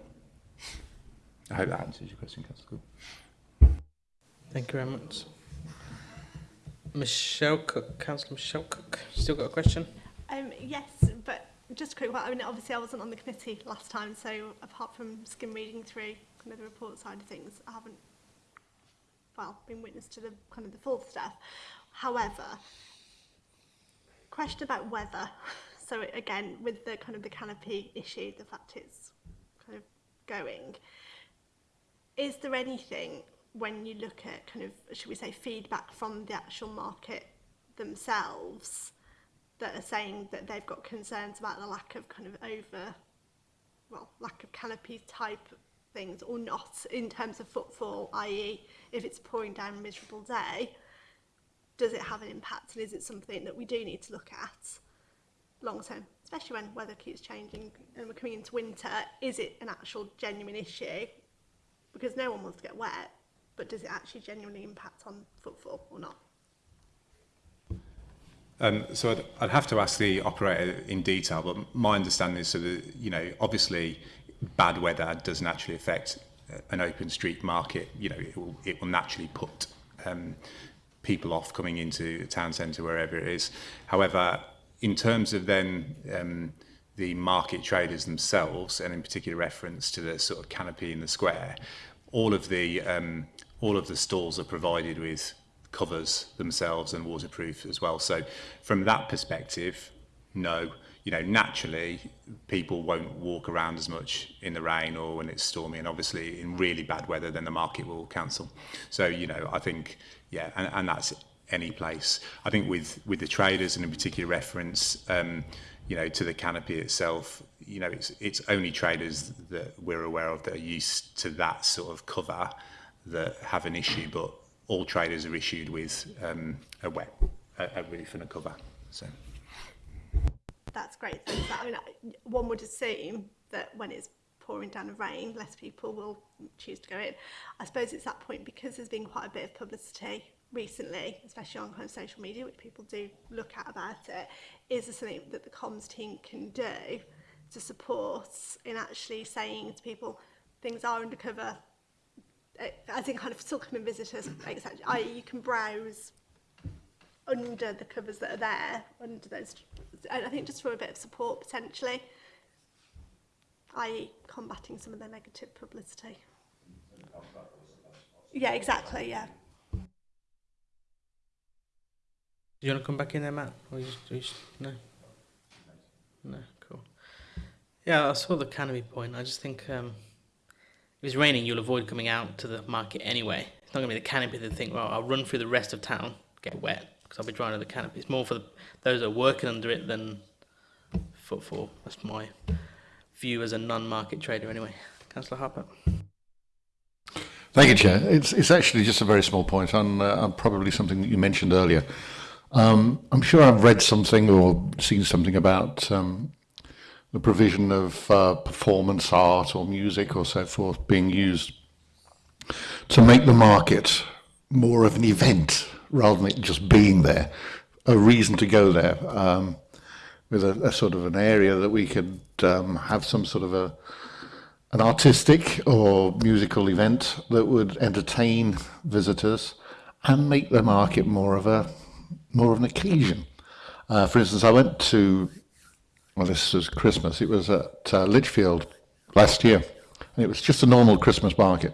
I hope that answers your question, Councillor. Thank you very much. Michelle Cook, Councillor Michelle Cook, still got a question? Um, yes, but just a quick one. I mean, obviously I wasn't on the committee last time, so apart from skim reading through kind of the report side of things, I haven't, well, been witness to the kind of the full stuff. However, question about weather. So again, with the kind of the canopy issue, the fact it's kind of going, is there anything when you look at kind of, should we say, feedback from the actual market themselves that are saying that they've got concerns about the lack of kind of over, well, lack of canopy type things or not in terms of footfall, i.e. if it's pouring down a miserable day, does it have an impact and is it something that we do need to look at long term, especially when weather keeps changing and we're coming into winter, is it an actual genuine issue? Because no one wants to get wet, but does it actually genuinely impact on footfall or not? Um, so I'd, I'd have to ask the operator in detail, but my understanding is so that, you know, obviously bad weather does naturally affect uh, an open street market. You know, it will, it will naturally put um, people off coming into the town centre, wherever it is. However, in terms of then um, the market traders themselves, and in particular reference to the sort of canopy in the square, all of the um, all of the stalls are provided with covers themselves and waterproof as well. So from that perspective, no, you know, naturally people won't walk around as much in the rain or when it's stormy and obviously in really bad weather then the market will cancel. So, you know, I think, yeah, and, and that's any place. I think with, with the traders and in particular reference, um, you know, to the canopy itself, you know, it's, it's only traders that we're aware of that are used to that sort of cover that have an issue, but all traders are issued with um, a wet, a, a roof and a cover. So. That's great. Thanks. I mean, one would assume that when it's pouring down the rain, less people will choose to go in. I suppose it's that point because there's been quite a bit of publicity recently, especially on kind of social media, which people do look at about it, is there something that the comms team can do to support in actually saying to people, things are undercover, as in kind of still come and visit us. I, you can browse under the covers that are there, under those, I think just for a bit of support potentially, i.e. combating some of the negative publicity. Yeah, exactly, yeah. Do you want to come back in there, Matt? Or just, just, no? No, cool. Yeah, I saw the canopy point. I just think um, if it's raining, you'll avoid coming out to the market anyway. It's not going to be the canopy that think, well, I'll run through the rest of town, get wet, because I'll be drying under the canopy. It's more for the, those that are working under it than footfall. That's my view as a non-market trader anyway. Councillor Harper. Thank you, Chair. It's, it's actually just a very small point on, uh, probably something that you mentioned earlier. Um, I'm sure I've read something or seen something about um, the provision of uh, performance art or music or so forth being used to make the market more of an event rather than it just being there, a reason to go there, um, with a, a sort of an area that we could um, have some sort of a an artistic or musical event that would entertain visitors and make the market more of a more of an occasion. Uh, for instance, I went to well, this was Christmas. It was at uh, Lichfield last year, and it was just a normal Christmas market.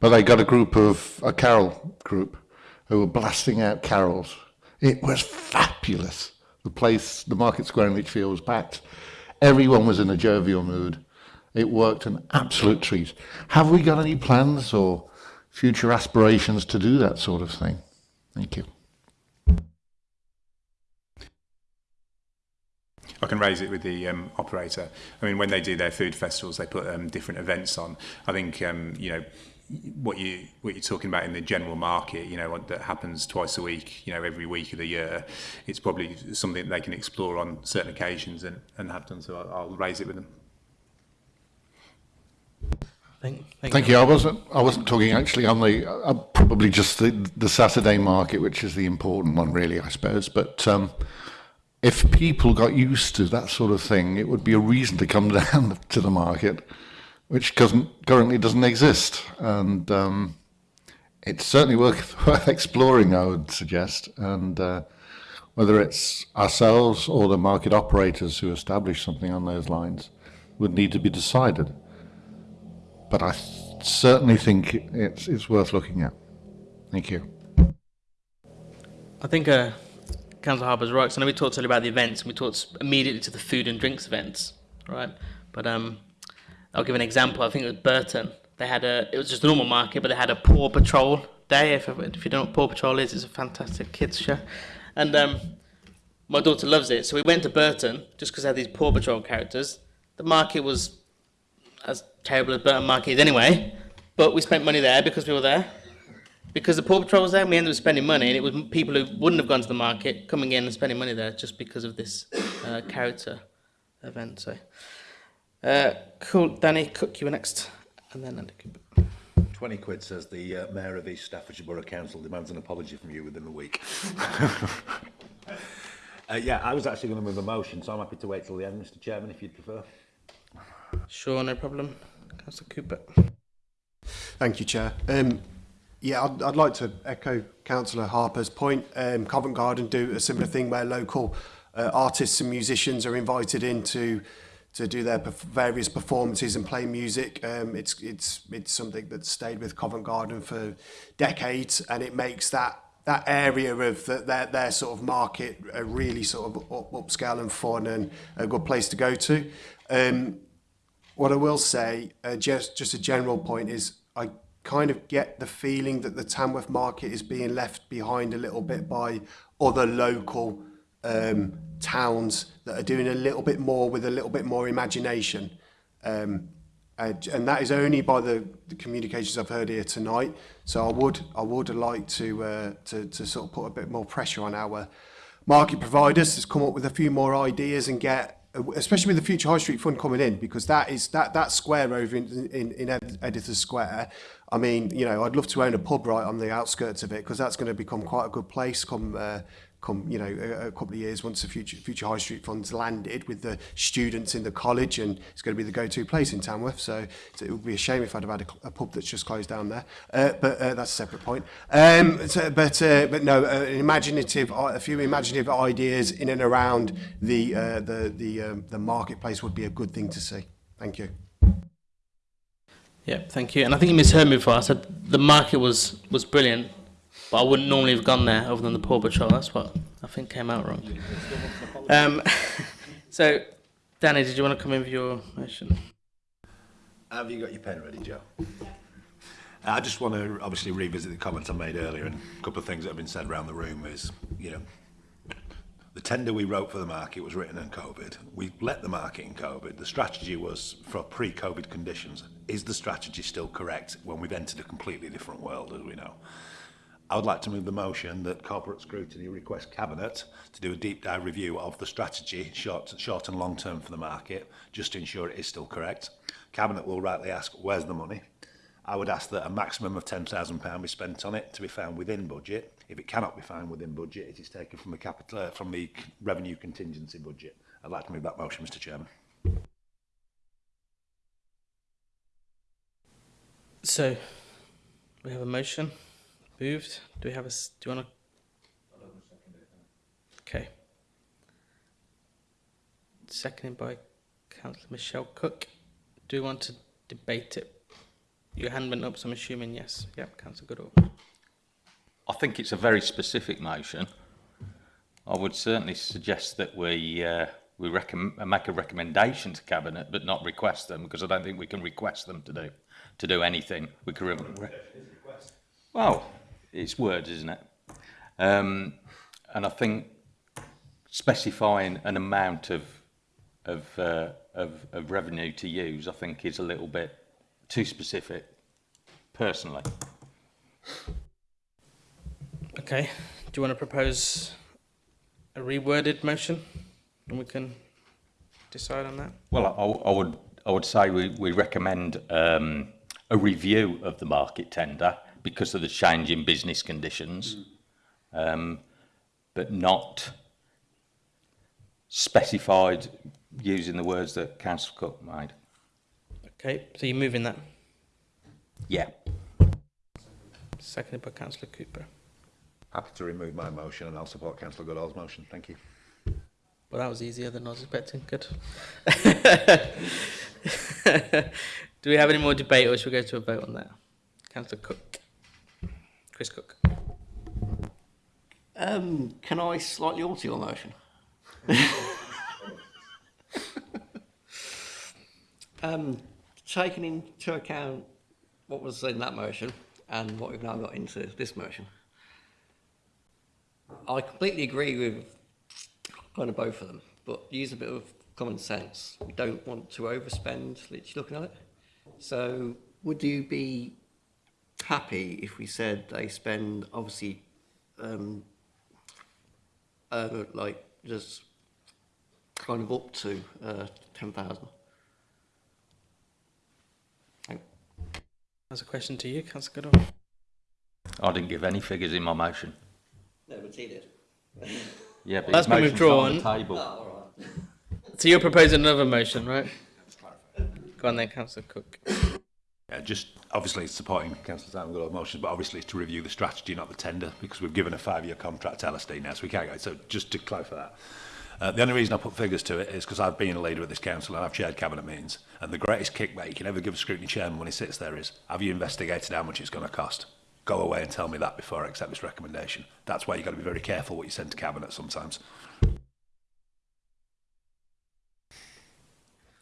But they got a group of a carol group who were blasting out carols. It was fabulous. The place, the market square in Lichfield was packed. Everyone was in a jovial mood. It worked an absolute treat. Have we got any plans or future aspirations to do that sort of thing? Thank you. I can raise it with the um, operator. I mean, when they do their food festivals, they put um, different events on. I think, um, you know, what you what you're talking about in the general market, you know, that happens twice a week, you know, every week of the year, it's probably something they can explore on certain occasions and, and have done. So I'll, I'll raise it with them. Thank, thank, thank you. you. I wasn't. I wasn't talking actually on the. Uh, probably just the the Saturday market, which is the important one, really, I suppose. But um, if people got used to that sort of thing, it would be a reason to come down to the market, which currently doesn't exist. And um, it's certainly worth, worth exploring, I would suggest. And uh, whether it's ourselves or the market operators who establish something on those lines would need to be decided. But I certainly think it's, it's worth looking at. Thank you. I think uh, Councillor Harper's right. So I know we talked earlier about the events, and we talked immediately to the food and drinks events, right? But um, I'll give an example. I think it was Burton. They had a, it was just a normal market, but they had a Paw Patrol day. If, if you don't know what Paw Patrol is, it's a fantastic kids show. And um, my daughter loves it. So we went to Burton just because they had these Paw Patrol characters. The market was as terrible as Burton Market is anyway, but we spent money there because we were there because the Paw Patrol was there, we ended up spending money, and it was people who wouldn't have gone to the market coming in and spending money there just because of this uh, character event. So, uh, cool. Danny Cook, you were next, and then Andy Cooper. 20 quid says the uh, Mayor of East Staffordshire Borough Council demands an apology from you within a week. uh, yeah, I was actually going to move a motion, so I'm happy to wait till the end, Mr Chairman, if you'd prefer. Sure, no problem. Councillor Cooper. Thank you, Chair. Um, Yeah, I'd, I'd like to echo Councillor Harper's point. Um, Covent Garden do a similar thing where local uh, artists and musicians are invited in to to do their various performances and play music. Um, it's it's it's something that's stayed with Covent Garden for decades, and it makes that that area of the, their their sort of market a really sort of up, upscale and fun and a good place to go to. Um, what I will say, uh, just just a general point is, kind of get the feeling that the Tamworth market is being left behind a little bit by other local um, towns that are doing a little bit more with a little bit more imagination. Um, and, that is only by the, the communications I've heard here tonight. So I would I would like to, uh, to to sort of put a bit more pressure on our market providers to come up with a few more ideas and get especially with the future high street fund coming in because that is that that square over in in, in Editha Square I mean, you know, I'd love to own a pub right on the outskirts of it because that's going to become quite a good place come, uh, come you know, a, a couple of years once the future, future High Street Fund's landed with the students in the college and it's going to be the go-to place in Tamworth. So, so it would be a shame if I'd have had a, a pub that's just closed down there. Uh, but uh, that's a separate point. Um, so, but, uh, but no, uh, imaginative, uh, a few imaginative ideas in and around the, uh, the, the, um, the marketplace would be a good thing to see. Thank you. Yeah, thank you. And I think you misheard me before. I said the market was was brilliant, but I wouldn't normally have gone there other than the Paw Patrol. That's what I think came out wrong. Um, so, Danny, did you want to come in with your motion? Have you got your pen ready, Joe? I just want to obviously revisit the comments I made earlier and a couple of things that have been said around the room is, you know, the tender we wrote for the market was written in COVID. We let the market in COVID. The strategy was for pre-COVID conditions. Is the strategy still correct when we've entered a completely different world, as we know? I would like to move the motion that corporate scrutiny request cabinet to do a deep dive review of the strategy, short, short and long term for the market, just to ensure it is still correct. Cabinet will rightly ask, where's the money? I would ask that a maximum of £10,000 be spent on it to be found within budget. If it cannot be found within budget, it is taken from the capital, uh, from the revenue contingency budget. I'd like to move that motion, Mr Chairman. So, we have a motion moved. Do we have a? Do you want to? Okay. Seconded by Councillor Michelle Cook. Do we want to debate it? Your hand went up, so I'm assuming yes. Yep, Councillor Goodall. I think it's a very specific motion. I would certainly suggest that we uh, we make a recommendation to cabinet, but not request them, because I don't think we can request them to do to do anything. We can re well, it's words, isn't it? Um, and I think specifying an amount of of, uh, of of revenue to use, I think, is a little bit too specific, personally. Okay. Do you want to propose a reworded motion, and we can decide on that? Well, I, I would I would say we, we recommend um, a review of the market tender because of the change in business conditions, um, but not specified using the words that Councillor Cook made. Okay. So you're moving that. Yeah. Seconded by Councillor Cooper. Happy to remove my motion and I'll support Councillor Goodall's motion. Thank you. Well, that was easier than I was expecting. Good. Do we have any more debate, or should we go to a vote on that? Councillor Cook. Chris Cook. Um, can I slightly alter your motion? um, taking into account what was in that motion and what we've now got into this motion, I completely agree with kind of both of them, but use a bit of common sense. We don't want to overspend, literally looking at it. So would you be happy if we said they spend obviously um, uh, like just kind of up to uh, 10,000? That's a question to you, Councillor Goodall. I didn't give any figures in my motion. No, but he did. Yeah, but That's his been motion's on withdrawn. the table. Oh, so you're proposing another motion, right? Go on then, Councillor Cook. Yeah, just obviously supporting Councillor Simon Goodall's motions, but obviously it's to review the strategy, not the tender, because we've given a five-year contract to LSD now, so we can't go. So just to clarify that. Uh, the only reason I put figures to it is because I've been a leader at this council and I've chaired cabinet meetings. And the greatest kickback you can ever give a scrutiny chairman when he sits there is, have you investigated how much it's going to cost? Go away and tell me that before I accept this recommendation. That's why you've got to be very careful what you send to cabinet sometimes.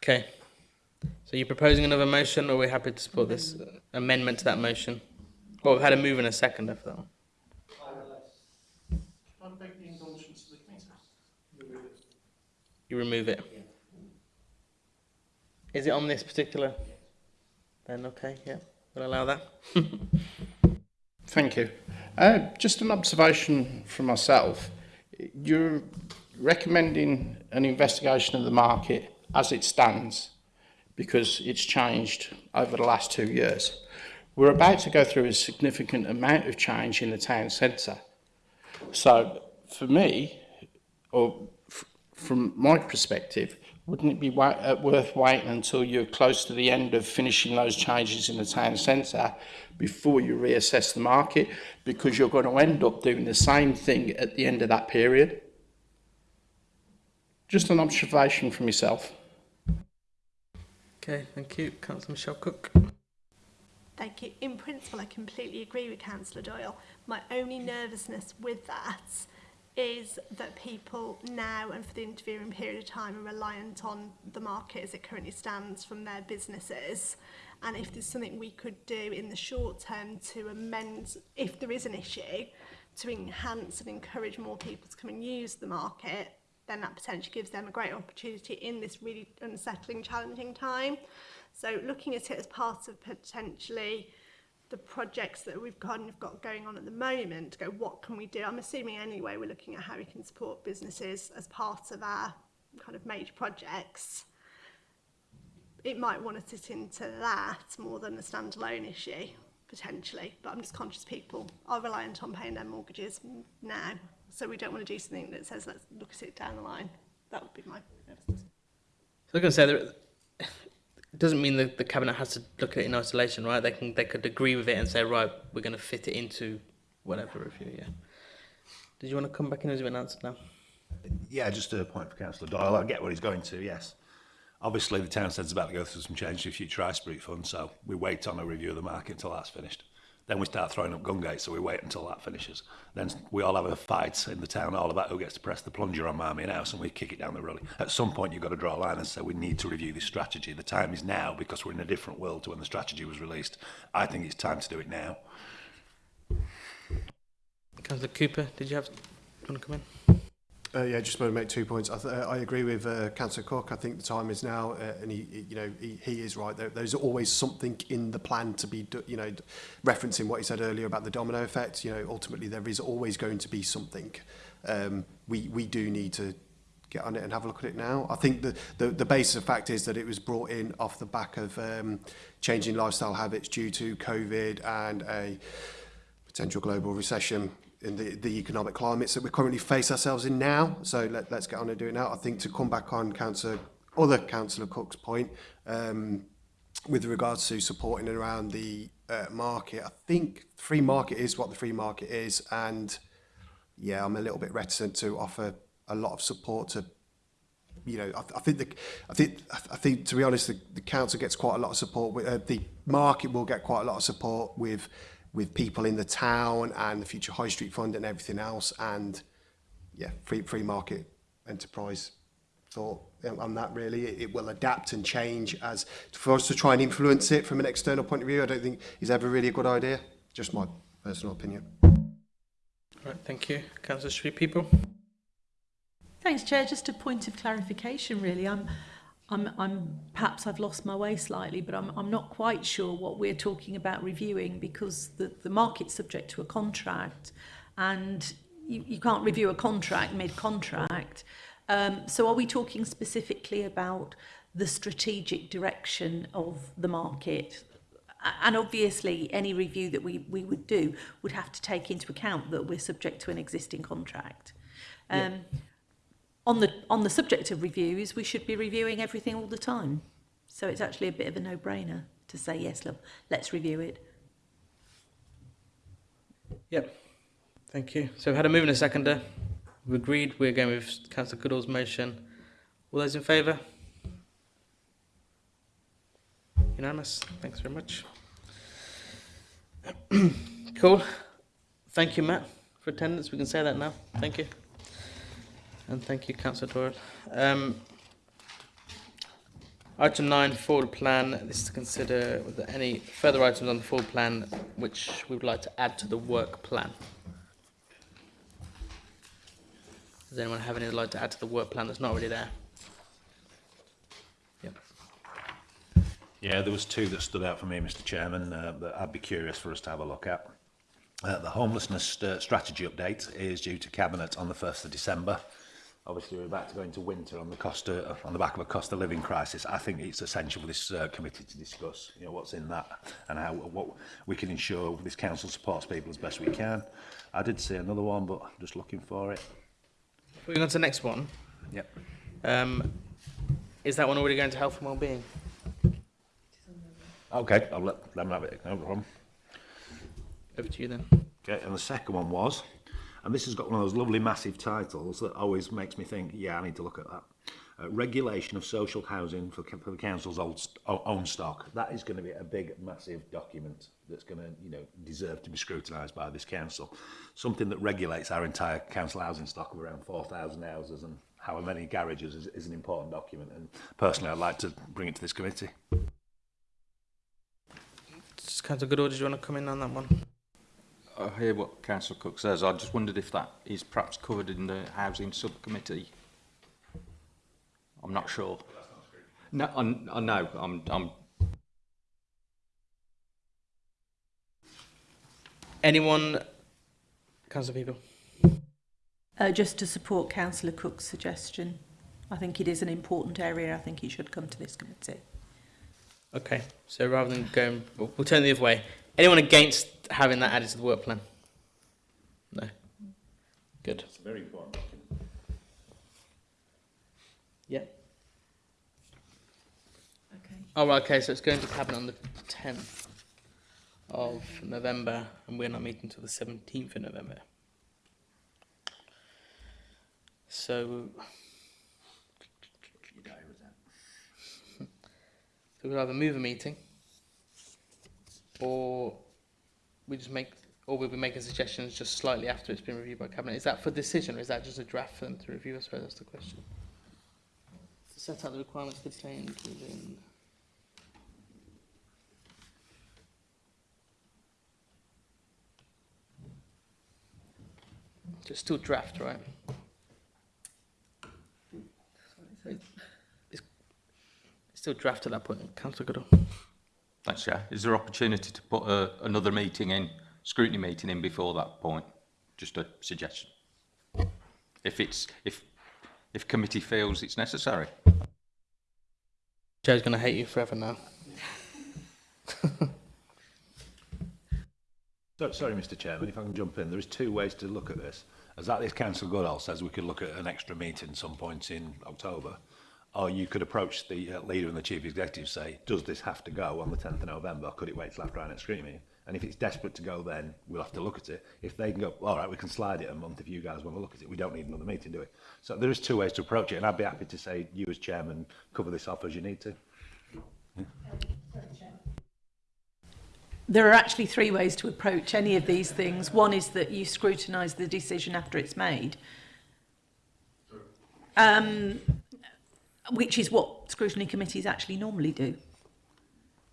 Okay. So you're proposing another motion, or we're happy to support this uh, amendment to that motion? Well, we've had a move and a second for that one. You remove it. Is it on this particular? Then okay, yeah, we'll allow that. Thank you. Uh, just an observation from myself. You're recommending an investigation of the market as it stands because it's changed over the last two years. We're about to go through a significant amount of change in the town centre. So for me, or from my perspective, wouldn't it be uh, worth waiting until you're close to the end of finishing those changes in the town centre before you reassess the market? Because you're going to end up doing the same thing at the end of that period. Just an observation from yourself. Okay, thank you, Councillor Michelle Cook. Thank you. In principle, I completely agree with Councillor Doyle. My only nervousness with that is that people now and for the intervening period of time are reliant on the market as it currently stands from their businesses. And if there's something we could do in the short term to amend if there is an issue to enhance and encourage more people to come and use the market then that potentially gives them a great opportunity in this really unsettling challenging time. So looking at it as part of potentially the projects that we've kind of got going on at the moment to go, what can we do? I'm assuming anyway, we're looking at how we can support businesses as part of our kind of major projects. It might want to sit into that more than a standalone issue, potentially. But I'm just conscious people are reliant on paying their mortgages now. So we don't want to do something that says, let's look at it down the line. That would be my nervousness. So like I said, it doesn't mean that the cabinet has to look at it in isolation, right? They can they could agree with it and say, right, we're going to fit it into whatever review. Yeah. Did you want to come back in as an answer now? Yeah, just a point for Councillor Doyle. I get what he's going to. Yes. Obviously, the town centre's about to go through some change to the future ice breed fund, so we wait on a review of the market until that's finished. Then we start throwing up gun gates, so we wait until that finishes. Then we all have a fight in the town hall about who gets to press the plunger on Marmion House, and we kick it down the road. At some point, you've got to draw a line and say, we need to review this strategy. The time is now because we're in a different world to when the strategy was released. I think it's time to do it now. Councillor Cooper, did you have... Do you want to come in? Uh, yeah, just want to make two points. I, th uh, I agree with uh, Councillor Cook. I think the time is now, uh, and he, he, you know, he, he is right. There, there's always something in the plan to be, you know, referencing what he said earlier about the domino effect. You know, ultimately there is always going to be something. Um, we we do need to get on it and have a look at it now. I think the, the, the basis of fact is that it was brought in off the back of um, changing lifestyle habits due to COVID and a potential global recession in the, the economic climates that we currently face ourselves in now. So let, let's get on and do it now. I think to come back on Councillor, other Councillor Cook's point um, with regards to supporting around the uh, market, I think free market is what the free market is. And yeah, I'm a little bit reticent to offer a lot of support to you know, I, I think the, I think, I think to be honest, the, the council gets quite a lot of support. With, uh, the market will get quite a lot of support with with people in the town and the Future High Street Fund and everything else. And yeah, free, free market enterprise thought on that really. It, it will adapt and change as for us to try and influence it from an external point of view. I don't think is ever really a good idea. Just my personal opinion. All right, thank you. Councillor Sheree Peaple. Thanks, Chair. Just a point of clarification, really. I'm I'm, I'm perhaps I've lost my way slightly, but I'm, I'm not quite sure what we're talking about reviewing because the, the market's subject to a contract and you, you can't review a contract mid-contract. Um, so are we talking specifically about the strategic direction of the market? And obviously any review that we, we would do would have to take into account that we're subject to an existing contract. Um, yeah on the on the subject of reviews, we should be reviewing everything all the time. So it's actually a bit of a no-brainer to say yes, look, let's review it. Yep. Thank you. So we've had a move and a seconder. We've agreed we're going with Councillor Goodall's motion. All those in favour? Unanimous. Thanks very much. cool. Thank you, Matt, for attendance. We can say that now. Thank you. And thank you, Councillor Doyle. Um, item 9, forward plan. This is to consider whether any further items on the forward plan which we would like to add to the work plan. Does anyone have any like to add to the work plan that's not already there? Yeah, there was two that stood out for me, Mr Chairman, uh, that I'd be curious for us to have a look at. Uh, the homelessness uh, strategy update is due to Cabinet on the 1st of December. obviously we're about to go into winter on the cost of, on the back of a cost of living crisis. I think it's essential for this uh, committee to discuss you know what's in that and how what we can ensure this council supports people as best we can. I did see another one but I'm just looking for it. Moving on to the next one. Yep. Um is that one already going to health and well-being? Okay I'll let them have it. No problem. Over to you then. Okay and the second one was? And this has got one of those lovely massive titles that always makes me think, yeah, I need to look at that. Uh, regulation of social housing for, for the council's old, own stock. That is going to be a big, massive document that's going to, you know, deserve to be scrutinised by this council. Something that regulates our entire council housing stock of around 4,000 houses and however many garages is, is an important document. And personally, I'd like to bring it to this committee. Just kind of good order. You want to come in on that one? I hear what Councillor Cook says. I just wondered if that is perhaps covered in the Housing Subcommittee. I'm not sure. No, I, I know. I'm, I'm. Anyone, Councillor People? Uh, just to support Councillor Cook's suggestion. I think it is an important area. I think he should come to this committee. Okay, so rather than going, we'll, we'll turn the other way. Anyone against having that added to the work plan? No. Good. It's very important. Yeah. Okay. Oh, right, okay, so it's going to cabinet on the 10th of November, and we're not meeting until the 17th of November. So, so we'll either move a meeting, or we just make, or we'll be making suggestions just slightly after it's been reviewed by cabinet. Is that for decision, or is that just a draft for them to review? I suppose that's the question. To set out the requirements contained within. It's still draft, right? It's, it's still draft at that point, Councillor Goodall. Thanks, Chair. Is there opportunity to put a, another meeting in, scrutiny meeting in before that point? Just a suggestion. If it's if if committee feels it's necessary. Chair's going to hate you forever now. so, sorry, Mr. Chairman, if I can jump in. There is two ways to look at this. As that this council Goodall says, we could look at an extra meeting some point in October or you could approach the uh, leader and the chief executive say, does this have to go on the 10th of November? Could it wait till after our next screening? And if it's desperate to go, then we'll have to look at it. If they can go, all right, we can slide it a month if you guys want to look at it. We don't need another meeting, do we? So there is two ways to approach it, and I'd be happy to say you as chairman cover this off as you need to. Yeah. There are actually three ways to approach any of these things. One is that you scrutinise the decision after it's made. Um, which is what scrutiny committees actually normally do.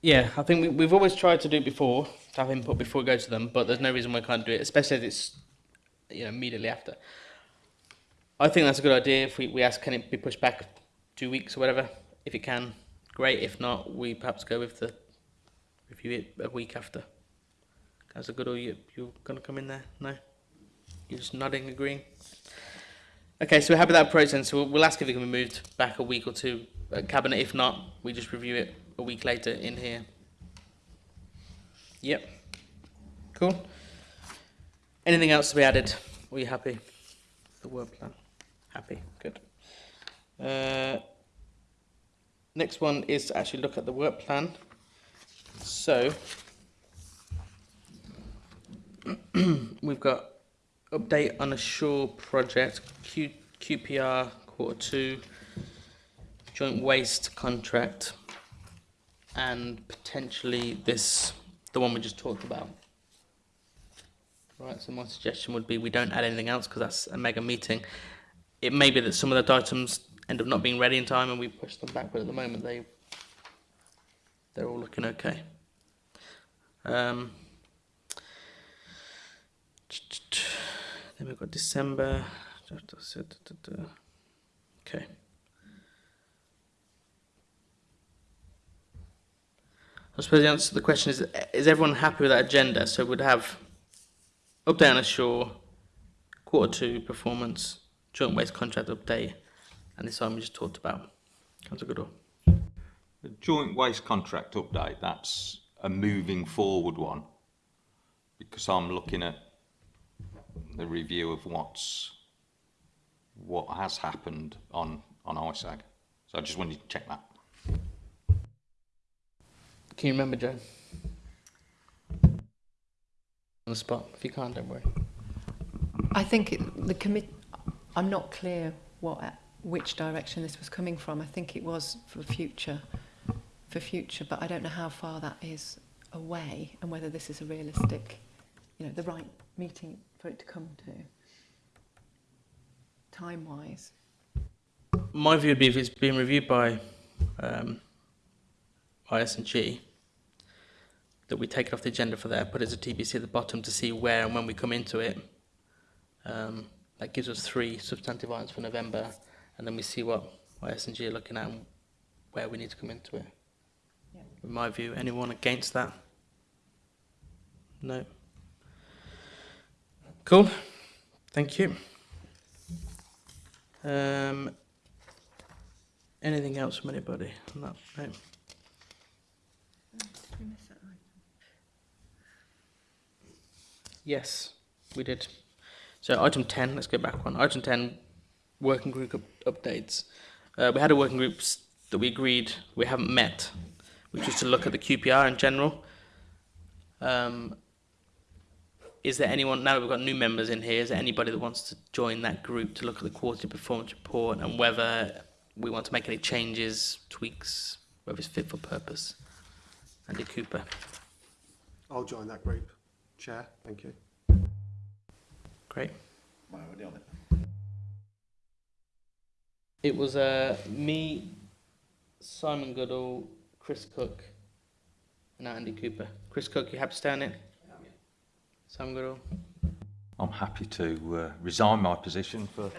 Yeah, I think we, we've always tried to do it before, to have input before we go to them, but there's no reason we can't do it, especially if it's you know immediately after. I think that's a good idea. If we, we ask, can it be pushed back two weeks or whatever? If it can, great. If not, we perhaps go with the review it a week after. That's a good. Or you you gonna come in there? No, you're just nodding, agreeing. Okay, so we're happy with that then. So we'll, ask if it can be moved back a week or two at cabinet. If not, we just review it a week later in here. Yep. Cool. Anything else to be added? Were you happy? The work plan. Happy. Good. Uh, next one is to actually look at the work plan. So we've got update on a shore project, Q, QPR quarter two, joint waste contract, and potentially this, the one we just talked about. Right, so my suggestion would be we don't add anything else because that's a mega meeting. It may be that some of the items end up not being ready in time and we push them back, but at the moment they they're all looking okay. Um, then we've got December. Okay. I suppose the answer to the question is: Is everyone happy with that agenda? So we'd have update on ashore, quarter two performance, joint waste contract update, and this one we just talked about. that's Councillor Goodall. The joint waste contract update, that's a moving forward one. Because I'm looking at the review of what's, what has happened on, on IS&G. So I just wanted to check that. Can you remember, Joe? On the spot. If you can't, don't worry. I think it, the commit. I'm not clear what which direction this was coming from. I think it was for future, for future, but I don't know how far that is away and whether this is a realistic, you know, the right meeting for it to come to. Time wise. My view would be if it's being reviewed by um, IS&G, that we take it off the agenda for there, put it as a TBC at the bottom to see where and when we come into it. Um, that gives us three substantive items for November, and then we see what IS&G are looking at and where we need to come into it. Yeah. In my view, anyone against that? No. Cool. Thank you. Um, anything else from anybody? on that? No. Yes, we did. So item 10, let's go back one. Item 10, working group up- updates. Uh, we had a working group that we agreed we haven't met, which is to look at the QPR in general. Um, is there anyone, now that we've got new members in here, is there anybody that wants to join that group to look at the quarterly performance report and whether we want to make any changes, tweaks, whether it's fit for purpose? Andy Cooper. I'll join that group. Chair, thank you. Great. Am already on it? It was uh, me, Simon Goodall, Chris Cook, and Andy Cooper. Chris Cook, you happy to stay on it? Simon Goodall. I'm happy to uh, resign my position for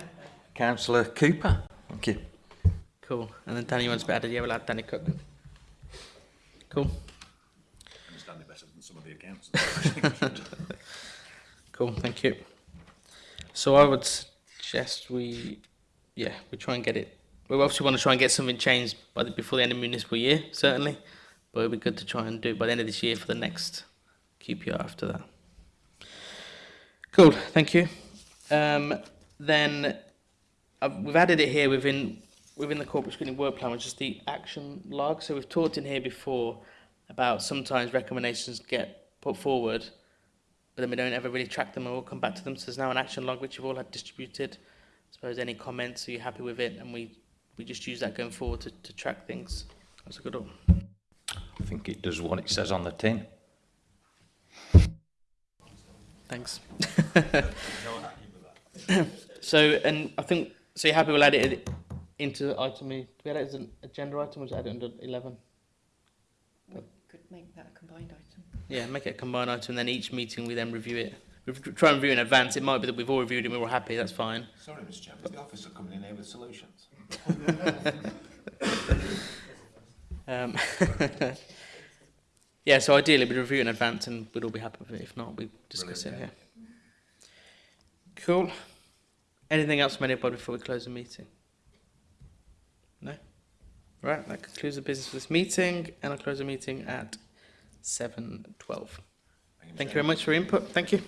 Councillor Cooper. Thank you. Cool. And then Danny wants to be added. Yeah, we'll add Danny Cook. Cool. Understand it better than some of the accounts. Cool. Thank you. So I would suggest we, yeah, we try and get it. We obviously want to try and get something changed by the, before the end of municipal year, certainly. But it'd be good to try and do it by the end of this year for the next QPR after that. Cool. Thank you. Um, then uh, we've added it here within within the corporate screening work plan, which is the action log. So we've talked in here before about sometimes recommendations get put forward, but then we don't ever really track them and we'll come back to them. So there's now an action log which you've all had distributed. I suppose any comments, are you happy with it? And we, we just use that going forward to, to track things. That's a good one. I think it does what it says on the tin. Thanks. so, and I think, so you're happy we'll add it into item, do we add it as an agenda item or just add it under 11? We could make that a combined item. Yeah, make it a combined item, and then each meeting we then review it. We try and review in advance. It might be that we've all reviewed it and we're all happy, that's fine. Sorry, Mr Chairman, is the officer coming in here with solutions? Um, yeah, so ideally we'd review it in advance and we'd all be happy with it. If not, we discuss Brilliant, it here. Cool. Anything else from anybody before we close the meeting? No? Right, that concludes the business for this meeting, and I'll close the meeting at 7.12. Thank you very much for your input. Thank you.